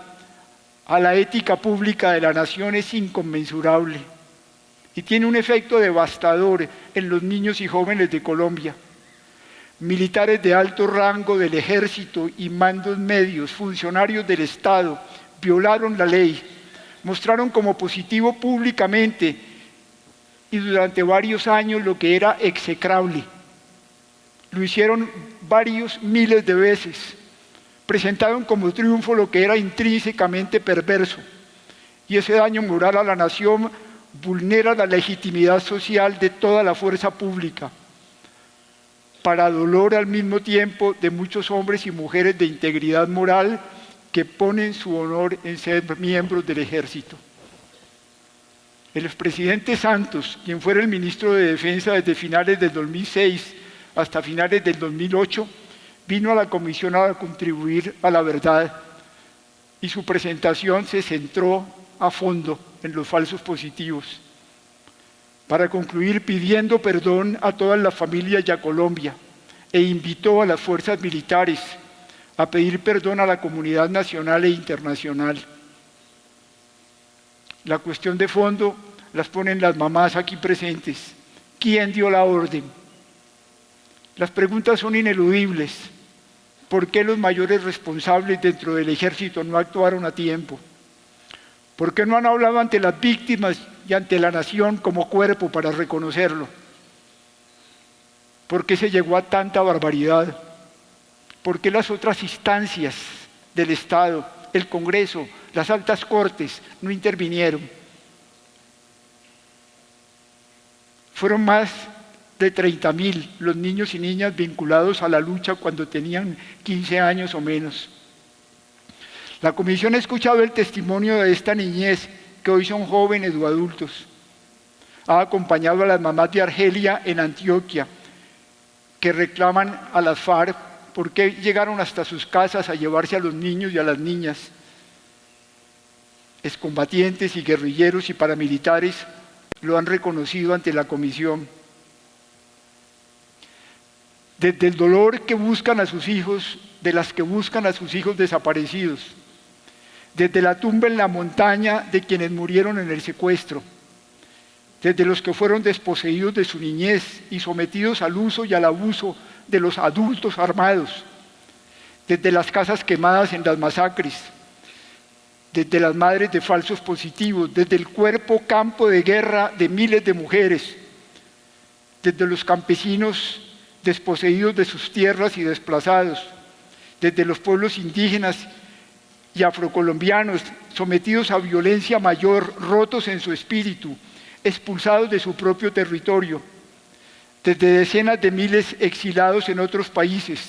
a la ética pública de la nación es inconmensurable y tiene un efecto devastador en los niños y jóvenes de Colombia. Militares de alto rango del ejército y mandos medios, funcionarios del Estado, violaron la ley, mostraron como positivo públicamente y durante varios años lo que era execrable lo hicieron varios miles de veces. Presentaron como triunfo lo que era intrínsecamente perverso. Y ese daño moral a la nación vulnera la legitimidad social de toda la fuerza pública, para dolor al mismo tiempo de muchos hombres y mujeres de integridad moral que ponen su honor en ser miembros del ejército. El expresidente Santos, quien fuera el ministro de Defensa desde finales del 2006, hasta finales del 2008, vino a la comisión a contribuir a la verdad y su presentación se centró a fondo en los falsos positivos. Para concluir pidiendo perdón a todas las familias y a Colombia e invitó a las fuerzas militares a pedir perdón a la comunidad nacional e internacional. La cuestión de fondo las ponen las mamás aquí presentes. ¿Quién dio la orden? Las preguntas son ineludibles. ¿Por qué los mayores responsables dentro del ejército no actuaron a tiempo? ¿Por qué no han hablado ante las víctimas y ante la nación como cuerpo para reconocerlo? ¿Por qué se llegó a tanta barbaridad? ¿Por qué las otras instancias del Estado, el Congreso, las altas cortes no intervinieron? Fueron más de 30 mil los niños y niñas vinculados a la lucha cuando tenían 15 años o menos. La comisión ha escuchado el testimonio de esta niñez, que hoy son jóvenes o adultos. Ha acompañado a las mamás de Argelia en Antioquia, que reclaman a las FARC porque llegaron hasta sus casas a llevarse a los niños y a las niñas. Excombatientes y guerrilleros y paramilitares lo han reconocido ante la comisión. Desde el dolor que buscan a sus hijos, de las que buscan a sus hijos desaparecidos, desde la tumba en la montaña de quienes murieron en el secuestro, desde los que fueron desposeídos de su niñez y sometidos al uso y al abuso de los adultos armados, desde las casas quemadas en las masacres, desde las madres de falsos positivos, desde el cuerpo campo de guerra de miles de mujeres, desde los campesinos desposeídos de sus tierras y desplazados, desde los pueblos indígenas y afrocolombianos sometidos a violencia mayor, rotos en su espíritu, expulsados de su propio territorio, desde decenas de miles exilados en otros países,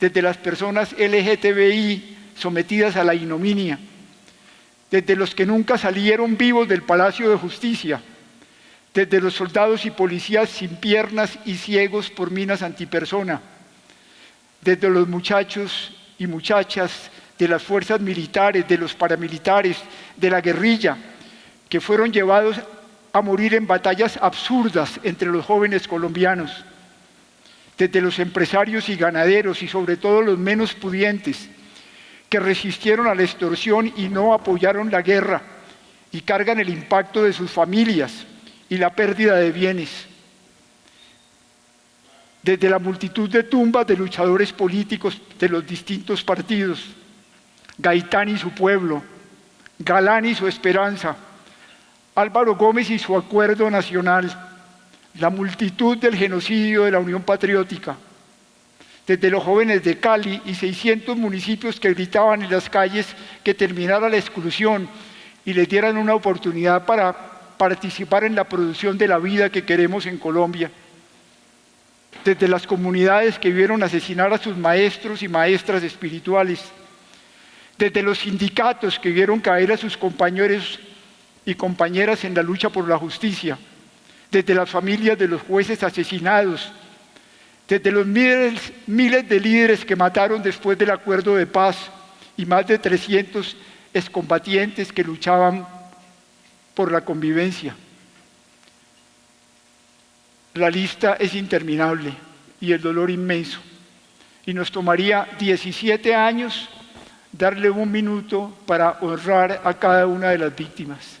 desde las personas LGTBI sometidas a la ignominia, desde los que nunca salieron vivos del Palacio de Justicia, desde los soldados y policías sin piernas y ciegos por minas antipersona, desde los muchachos y muchachas de las fuerzas militares, de los paramilitares, de la guerrilla, que fueron llevados a morir en batallas absurdas entre los jóvenes colombianos, desde los empresarios y ganaderos y sobre todo los menos pudientes, que resistieron a la extorsión y no apoyaron la guerra y cargan el impacto de sus familias y la pérdida de bienes. Desde la multitud de tumbas de luchadores políticos de los distintos partidos, Gaitán y su pueblo, Galán y su esperanza, Álvaro Gómez y su acuerdo nacional, la multitud del genocidio de la Unión Patriótica, desde los jóvenes de Cali y 600 municipios que gritaban en las calles que terminara la exclusión y les dieran una oportunidad para participar en la producción de la vida que queremos en Colombia. Desde las comunidades que vieron asesinar a sus maestros y maestras espirituales. Desde los sindicatos que vieron caer a sus compañeros y compañeras en la lucha por la justicia. Desde las familias de los jueces asesinados desde los miles, de líderes que mataron después del acuerdo de paz y más de 300 excombatientes que luchaban por la convivencia. La lista es interminable y el dolor inmenso. Y nos tomaría 17 años darle un minuto para honrar a cada una de las víctimas.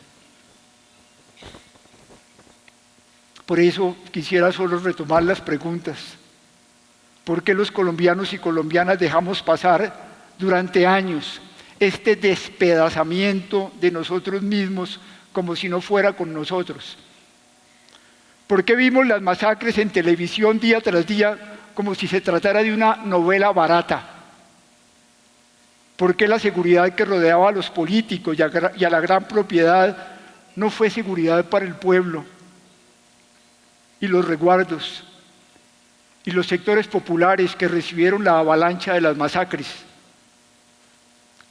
Por eso quisiera solo retomar las preguntas. ¿Por qué los colombianos y colombianas dejamos pasar durante años este despedazamiento de nosotros mismos como si no fuera con nosotros? ¿Por qué vimos las masacres en televisión día tras día como si se tratara de una novela barata? ¿Por qué la seguridad que rodeaba a los políticos y a la gran propiedad no fue seguridad para el pueblo? Y los reguardos y los sectores populares que recibieron la avalancha de las masacres.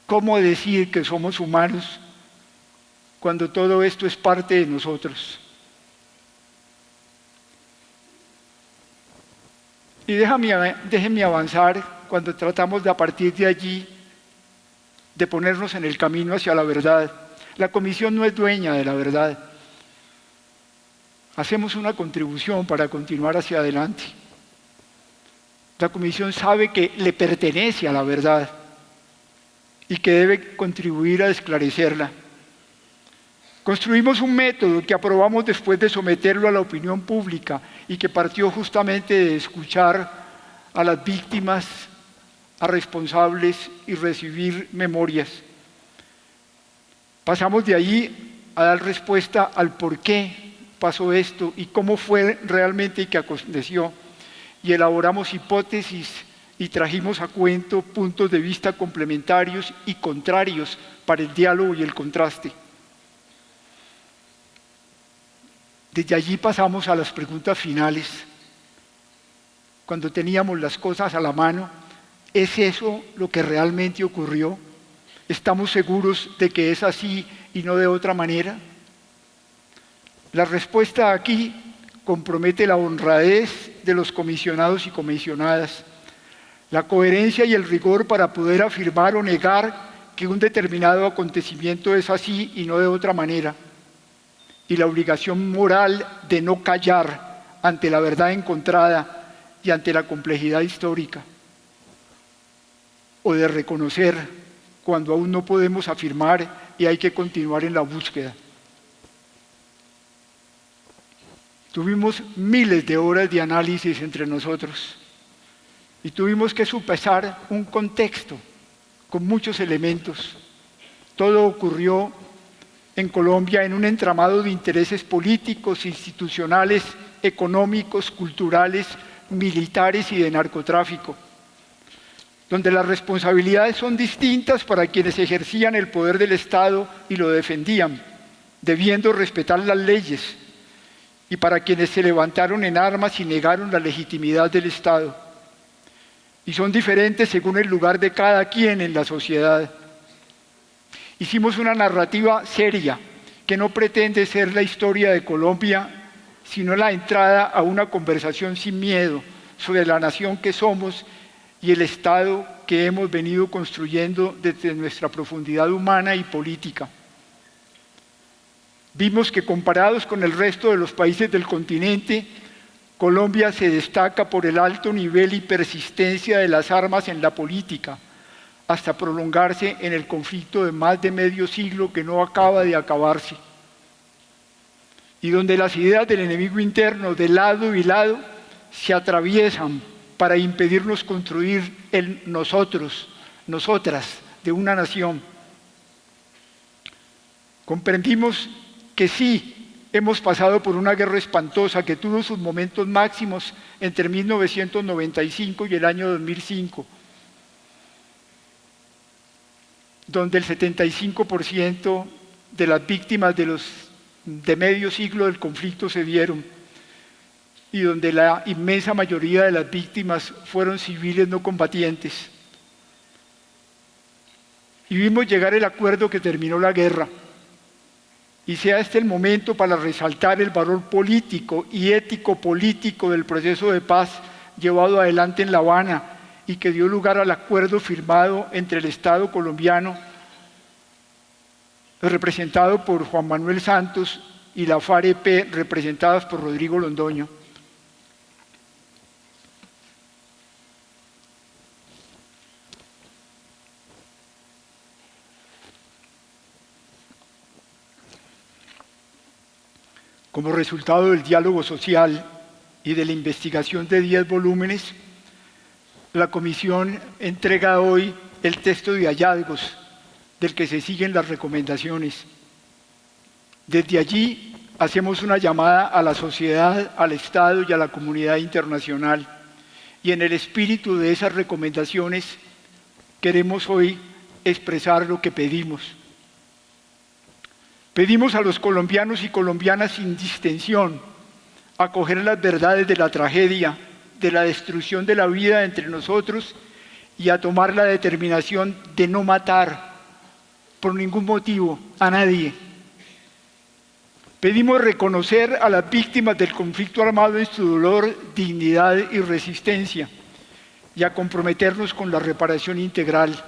¿Cómo decir que somos humanos cuando todo esto es parte de nosotros? Y déjame, déjenme avanzar cuando tratamos de a partir de allí de ponernos en el camino hacia la verdad. La comisión no es dueña de la verdad. Hacemos una contribución para continuar hacia adelante. La comisión sabe que le pertenece a la verdad y que debe contribuir a esclarecerla. Construimos un método que aprobamos después de someterlo a la opinión pública y que partió justamente de escuchar a las víctimas, a responsables y recibir memorias. Pasamos de ahí a dar respuesta al por qué pasó esto y cómo fue realmente y qué aconteció. Y elaboramos hipótesis y trajimos a cuento puntos de vista complementarios y contrarios para el diálogo y el contraste. Desde allí pasamos a las preguntas finales. Cuando teníamos las cosas a la mano, ¿es eso lo que realmente ocurrió? ¿Estamos seguros de que es así y no de otra manera? La respuesta aquí compromete la honradez de los comisionados y comisionadas, la coherencia y el rigor para poder afirmar o negar que un determinado acontecimiento es así y no de otra manera y la obligación moral de no callar ante la verdad encontrada y ante la complejidad histórica, o de reconocer cuando aún no podemos afirmar y hay que continuar en la búsqueda. Tuvimos miles de horas de análisis entre nosotros y tuvimos que supesar un contexto con muchos elementos. Todo ocurrió en Colombia en un entramado de intereses políticos, institucionales, económicos, culturales, militares y de narcotráfico, donde las responsabilidades son distintas para quienes ejercían el poder del Estado y lo defendían, debiendo respetar las leyes, y para quienes se levantaron en armas y negaron la legitimidad del Estado. Y son diferentes según el lugar de cada quien en la sociedad. Hicimos una narrativa seria que no pretende ser la historia de Colombia, sino la entrada a una conversación sin miedo sobre la nación que somos y el Estado que hemos venido construyendo desde nuestra profundidad humana y política. Vimos que comparados con el resto de los países del continente, Colombia se destaca por el alto nivel y persistencia de las armas en la política, hasta prolongarse en el conflicto de más de medio siglo que no acaba de acabarse, y donde las ideas del enemigo interno de lado y lado se atraviesan para impedirnos construir el nosotros, nosotras, de una nación. Comprendimos que sí, hemos pasado por una guerra espantosa que tuvo sus momentos máximos entre 1995 y el año 2005 donde el 75% de las víctimas de, los, de medio siglo del conflicto se dieron y donde la inmensa mayoría de las víctimas fueron civiles no combatientes. Y vimos llegar el acuerdo que terminó la guerra. Y sea este el momento para resaltar el valor político y ético político del proceso de paz llevado adelante en La Habana y que dio lugar al acuerdo firmado entre el Estado colombiano, representado por Juan Manuel Santos, y la FAREP, representadas por Rodrigo Londoño. Como resultado del diálogo social y de la investigación de 10 volúmenes, la Comisión entrega hoy el texto de hallazgos del que se siguen las recomendaciones. Desde allí hacemos una llamada a la sociedad, al Estado y a la comunidad internacional. Y en el espíritu de esas recomendaciones queremos hoy expresar lo que pedimos. Pedimos a los colombianos y colombianas sin distensión acoger las verdades de la tragedia de la destrucción de la vida entre nosotros y a tomar la determinación de no matar por ningún motivo a nadie. Pedimos reconocer a las víctimas del conflicto armado en su dolor, dignidad y resistencia y a comprometernos con la reparación integral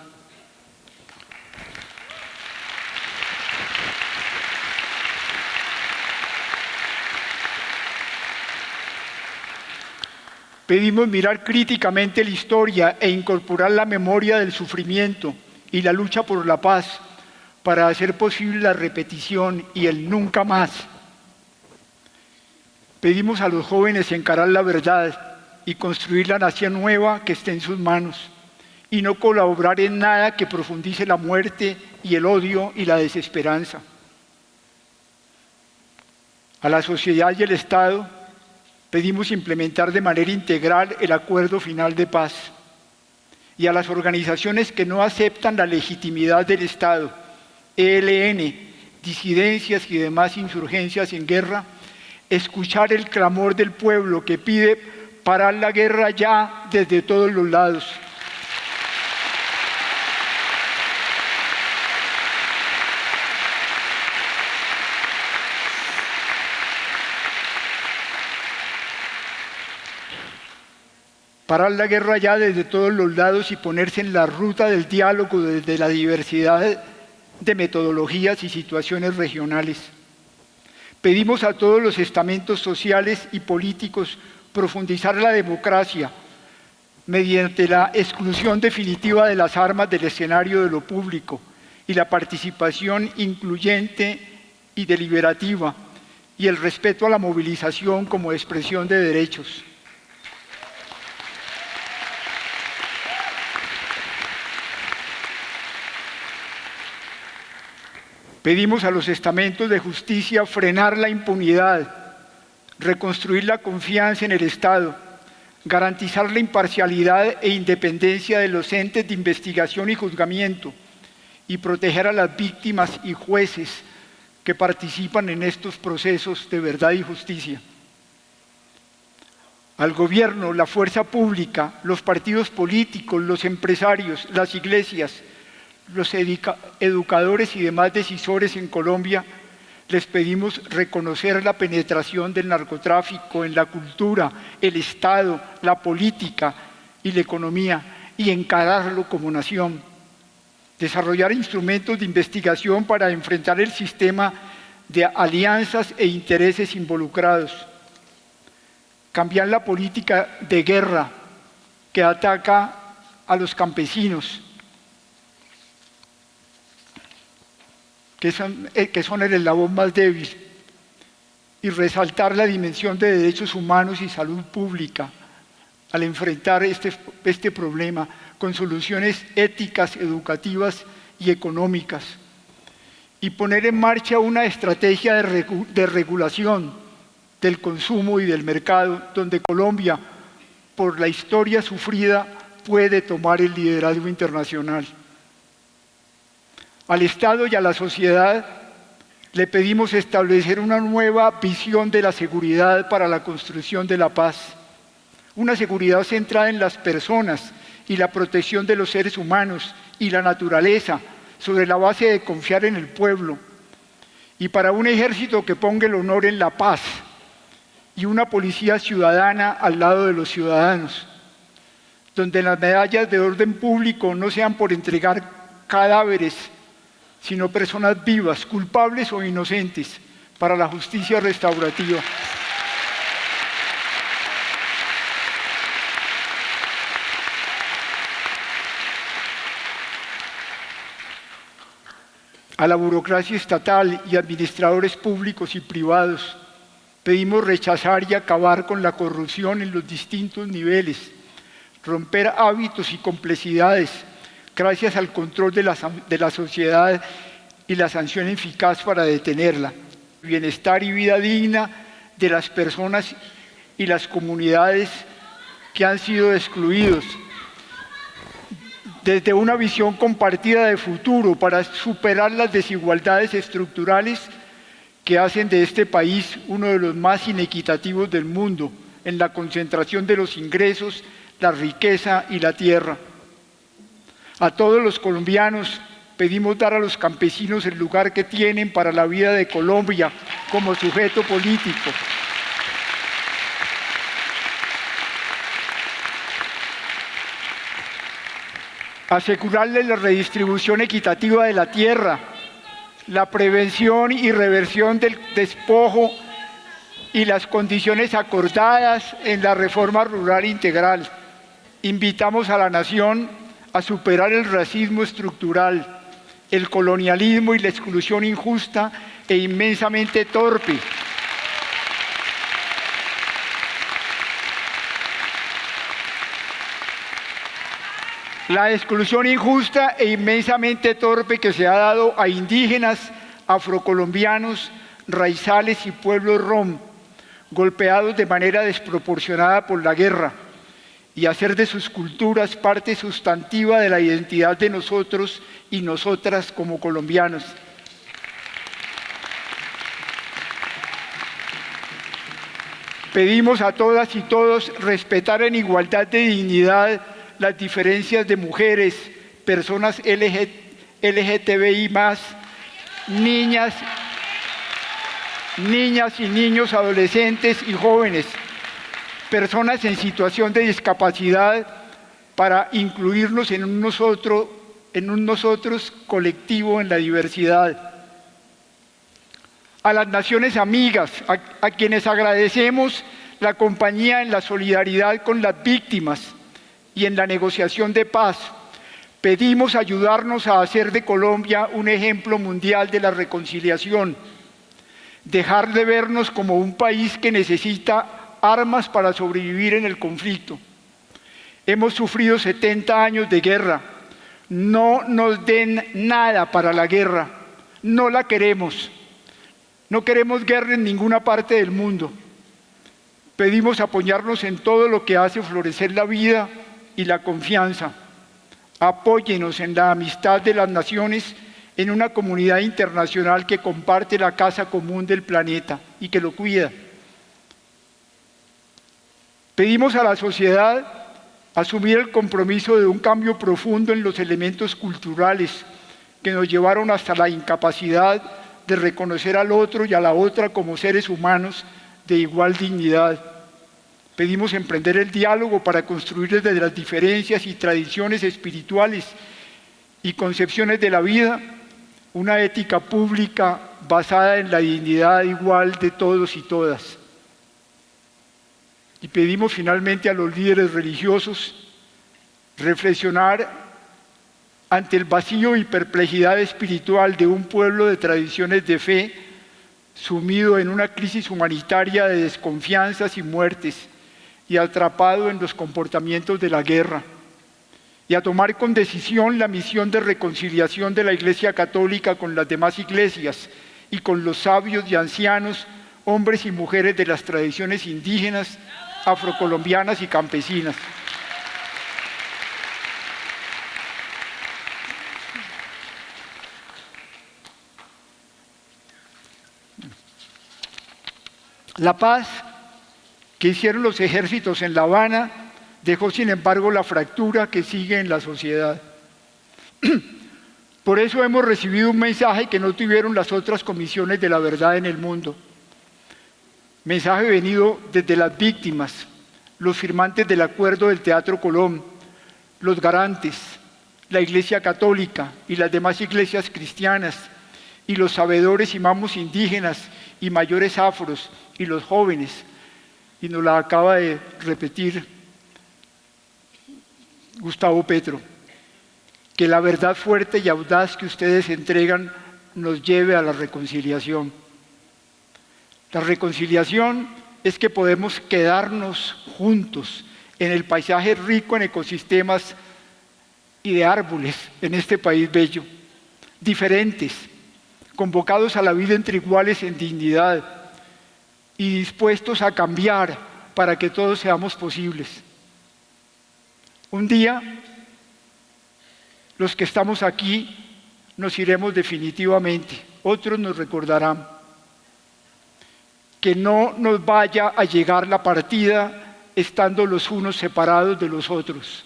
Pedimos mirar críticamente la historia e incorporar la memoria del sufrimiento y la lucha por la paz para hacer posible la repetición y el nunca más. Pedimos a los jóvenes encarar la verdad y construir la nación nueva que esté en sus manos y no colaborar en nada que profundice la muerte y el odio y la desesperanza. A la sociedad y el Estado pedimos implementar de manera integral el acuerdo final de paz y a las organizaciones que no aceptan la legitimidad del Estado, ELN, disidencias y demás insurgencias en guerra, escuchar el clamor del pueblo que pide parar la guerra ya desde todos los lados. Parar la guerra ya desde todos los lados y ponerse en la ruta del diálogo desde la diversidad de metodologías y situaciones regionales. Pedimos a todos los estamentos sociales y políticos profundizar la democracia mediante la exclusión definitiva de las armas del escenario de lo público y la participación incluyente y deliberativa y el respeto a la movilización como expresión de derechos. Pedimos a los estamentos de justicia frenar la impunidad, reconstruir la confianza en el Estado, garantizar la imparcialidad e independencia de los entes de investigación y juzgamiento y proteger a las víctimas y jueces que participan en estos procesos de verdad y justicia. Al gobierno, la fuerza pública, los partidos políticos, los empresarios, las iglesias, los educadores y demás decisores en Colombia, les pedimos reconocer la penetración del narcotráfico en la cultura, el Estado, la política y la economía y encararlo como nación. Desarrollar instrumentos de investigación para enfrentar el sistema de alianzas e intereses involucrados. Cambiar la política de guerra que ataca a los campesinos que son, eh, que son el eslabón más débil, y resaltar la dimensión de derechos humanos y salud pública al enfrentar este, este problema con soluciones éticas, educativas y económicas, y poner en marcha una estrategia de, de regulación del consumo y del mercado, donde Colombia, por la historia sufrida, puede tomar el liderazgo internacional. Al Estado y a la sociedad le pedimos establecer una nueva visión de la seguridad para la construcción de la paz. Una seguridad centrada en las personas y la protección de los seres humanos y la naturaleza sobre la base de confiar en el pueblo. Y para un ejército que ponga el honor en la paz y una policía ciudadana al lado de los ciudadanos, donde las medallas de orden público no sean por entregar cadáveres sino personas vivas, culpables o inocentes, para la justicia restaurativa. A la burocracia estatal y administradores públicos y privados pedimos rechazar y acabar con la corrupción en los distintos niveles, romper hábitos y complejidades, gracias al control de la, sociedad y la sanción eficaz para detenerla. Bienestar y vida digna de las personas y las comunidades que han sido excluidos. Desde una visión compartida de futuro para superar las desigualdades estructurales que hacen de este país uno de los más inequitativos del mundo en la concentración de los ingresos, la riqueza y la tierra. A todos los colombianos pedimos dar a los campesinos el lugar que tienen para la vida de Colombia como sujeto político. Asegurarles la redistribución equitativa de la tierra, la prevención y reversión del despojo y las condiciones acordadas en la reforma rural integral. Invitamos a la nación a superar el racismo estructural el colonialismo y la exclusión injusta e inmensamente torpe. La exclusión injusta e inmensamente torpe que se ha dado a indígenas, afrocolombianos, raizales y pueblos rom, golpeados de manera desproporcionada por la guerra, y hacer de sus culturas parte sustantiva de la identidad de nosotros y nosotras como colombianos. Pedimos a todas y todos respetar en igualdad de dignidad las diferencias de mujeres, personas LGTBI niñas, niñas y niños, adolescentes y jóvenes, personas en situación de discapacidad para incluirnos en un nosotros, en un nosotros colectivo en la diversidad. A las naciones amigas, a quienes agradecemos la compañía en la solidaridad con las víctimas, y en la negociación de paz. Pedimos ayudarnos a hacer de Colombia un ejemplo mundial de la reconciliación, dejar de vernos como un país que necesita armas para sobrevivir en el conflicto. Hemos sufrido 70 años de guerra. No nos den nada para la guerra. No la queremos. No queremos guerra en ninguna parte del mundo. Pedimos apoyarnos en todo lo que hace florecer la vida y la confianza. Apóyenos en la amistad de las naciones en una comunidad internacional que comparte la casa común del planeta y que lo cuida. Pedimos a la sociedad asumir el compromiso de un cambio profundo en los elementos culturales que nos llevaron hasta la incapacidad de reconocer al otro y a la otra como seres humanos de igual dignidad. Pedimos emprender el diálogo para construir desde las diferencias y tradiciones espirituales y concepciones de la vida una ética pública basada en la dignidad igual de todos y todas. Y pedimos finalmente a los líderes religiosos reflexionar ante el vacío y perplejidad espiritual de un pueblo de tradiciones de fe sumido en una crisis humanitaria de desconfianzas y muertes y atrapado en los comportamientos de la guerra, y a tomar con decisión la misión de reconciliación de la Iglesia Católica con las demás iglesias y con los sabios y ancianos, hombres y mujeres de las tradiciones indígenas, afrocolombianas y campesinas. La paz que hicieron los ejércitos en La Habana dejó sin embargo la fractura que sigue en la sociedad. Por eso hemos recibido un mensaje que no tuvieron las otras comisiones de la verdad en el mundo. Mensaje venido desde las víctimas, los firmantes del acuerdo del Teatro Colón, los garantes, la Iglesia Católica y las demás iglesias cristianas, y los sabedores y mamos indígenas y mayores afros y los jóvenes, y nos la acaba de repetir Gustavo Petro, que la verdad fuerte y audaz que ustedes entregan nos lleve a la reconciliación. La reconciliación es que podemos quedarnos juntos en el paisaje rico en ecosistemas y de árboles en este país bello, diferentes, convocados a la vida entre iguales en dignidad, y dispuestos a cambiar para que todos seamos posibles. Un día, los que estamos aquí nos iremos definitivamente, otros nos recordarán. Que no nos vaya a llegar la partida estando los unos separados de los otros.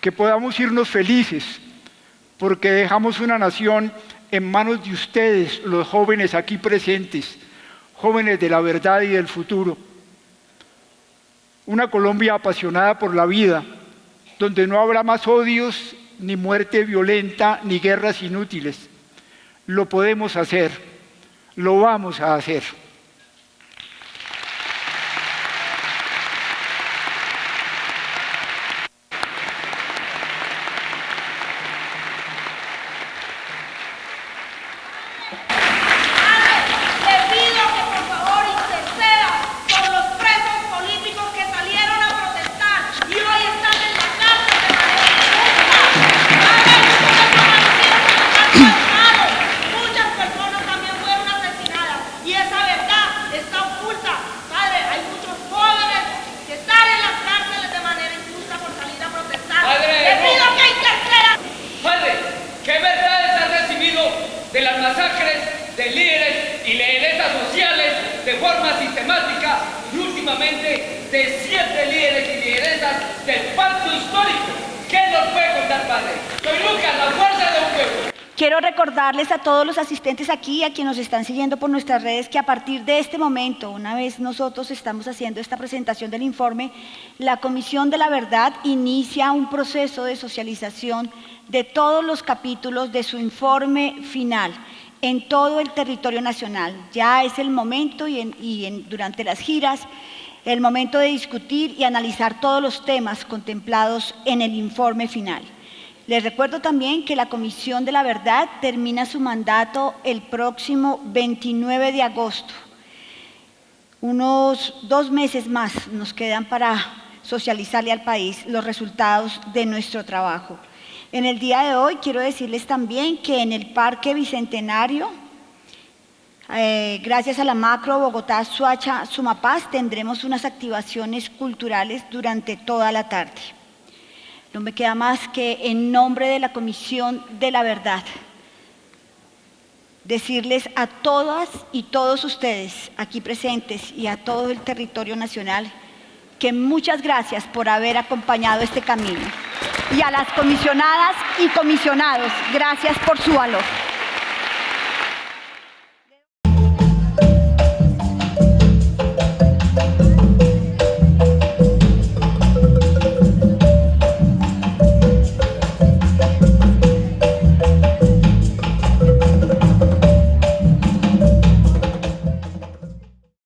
que podamos irnos felices, porque dejamos una nación en manos de ustedes, los jóvenes aquí presentes, jóvenes de la verdad y del futuro. Una Colombia apasionada por la vida, donde no habrá más odios, ni muerte violenta, ni guerras inútiles. Lo podemos hacer, lo vamos a hacer. A todos los asistentes aquí, a quienes nos están siguiendo por nuestras redes, que a partir de este momento, una vez nosotros estamos haciendo esta presentación del informe, la Comisión de la Verdad inicia un proceso de socialización de todos los capítulos de su informe final en todo el territorio nacional. Ya es el momento y, durante las giras, el momento de discutir y analizar todos los temas contemplados en el informe final. Les recuerdo también que la Comisión de la Verdad termina su mandato el próximo 29 de agosto. Unos dos meses más nos quedan para socializarle al país los resultados de nuestro trabajo. En el día de hoy quiero decirles también que en el Parque Bicentenario, eh, gracias a la macro Bogotá Suacha Sumapaz, tendremos unas activaciones culturales durante toda la tarde. No me queda más que en nombre de la Comisión de la Verdad decirles a todas y todos ustedes aquí presentes y a todo el territorio nacional que muchas gracias por haber acompañado este camino. Y a las comisionadas y comisionados, gracias por su valor.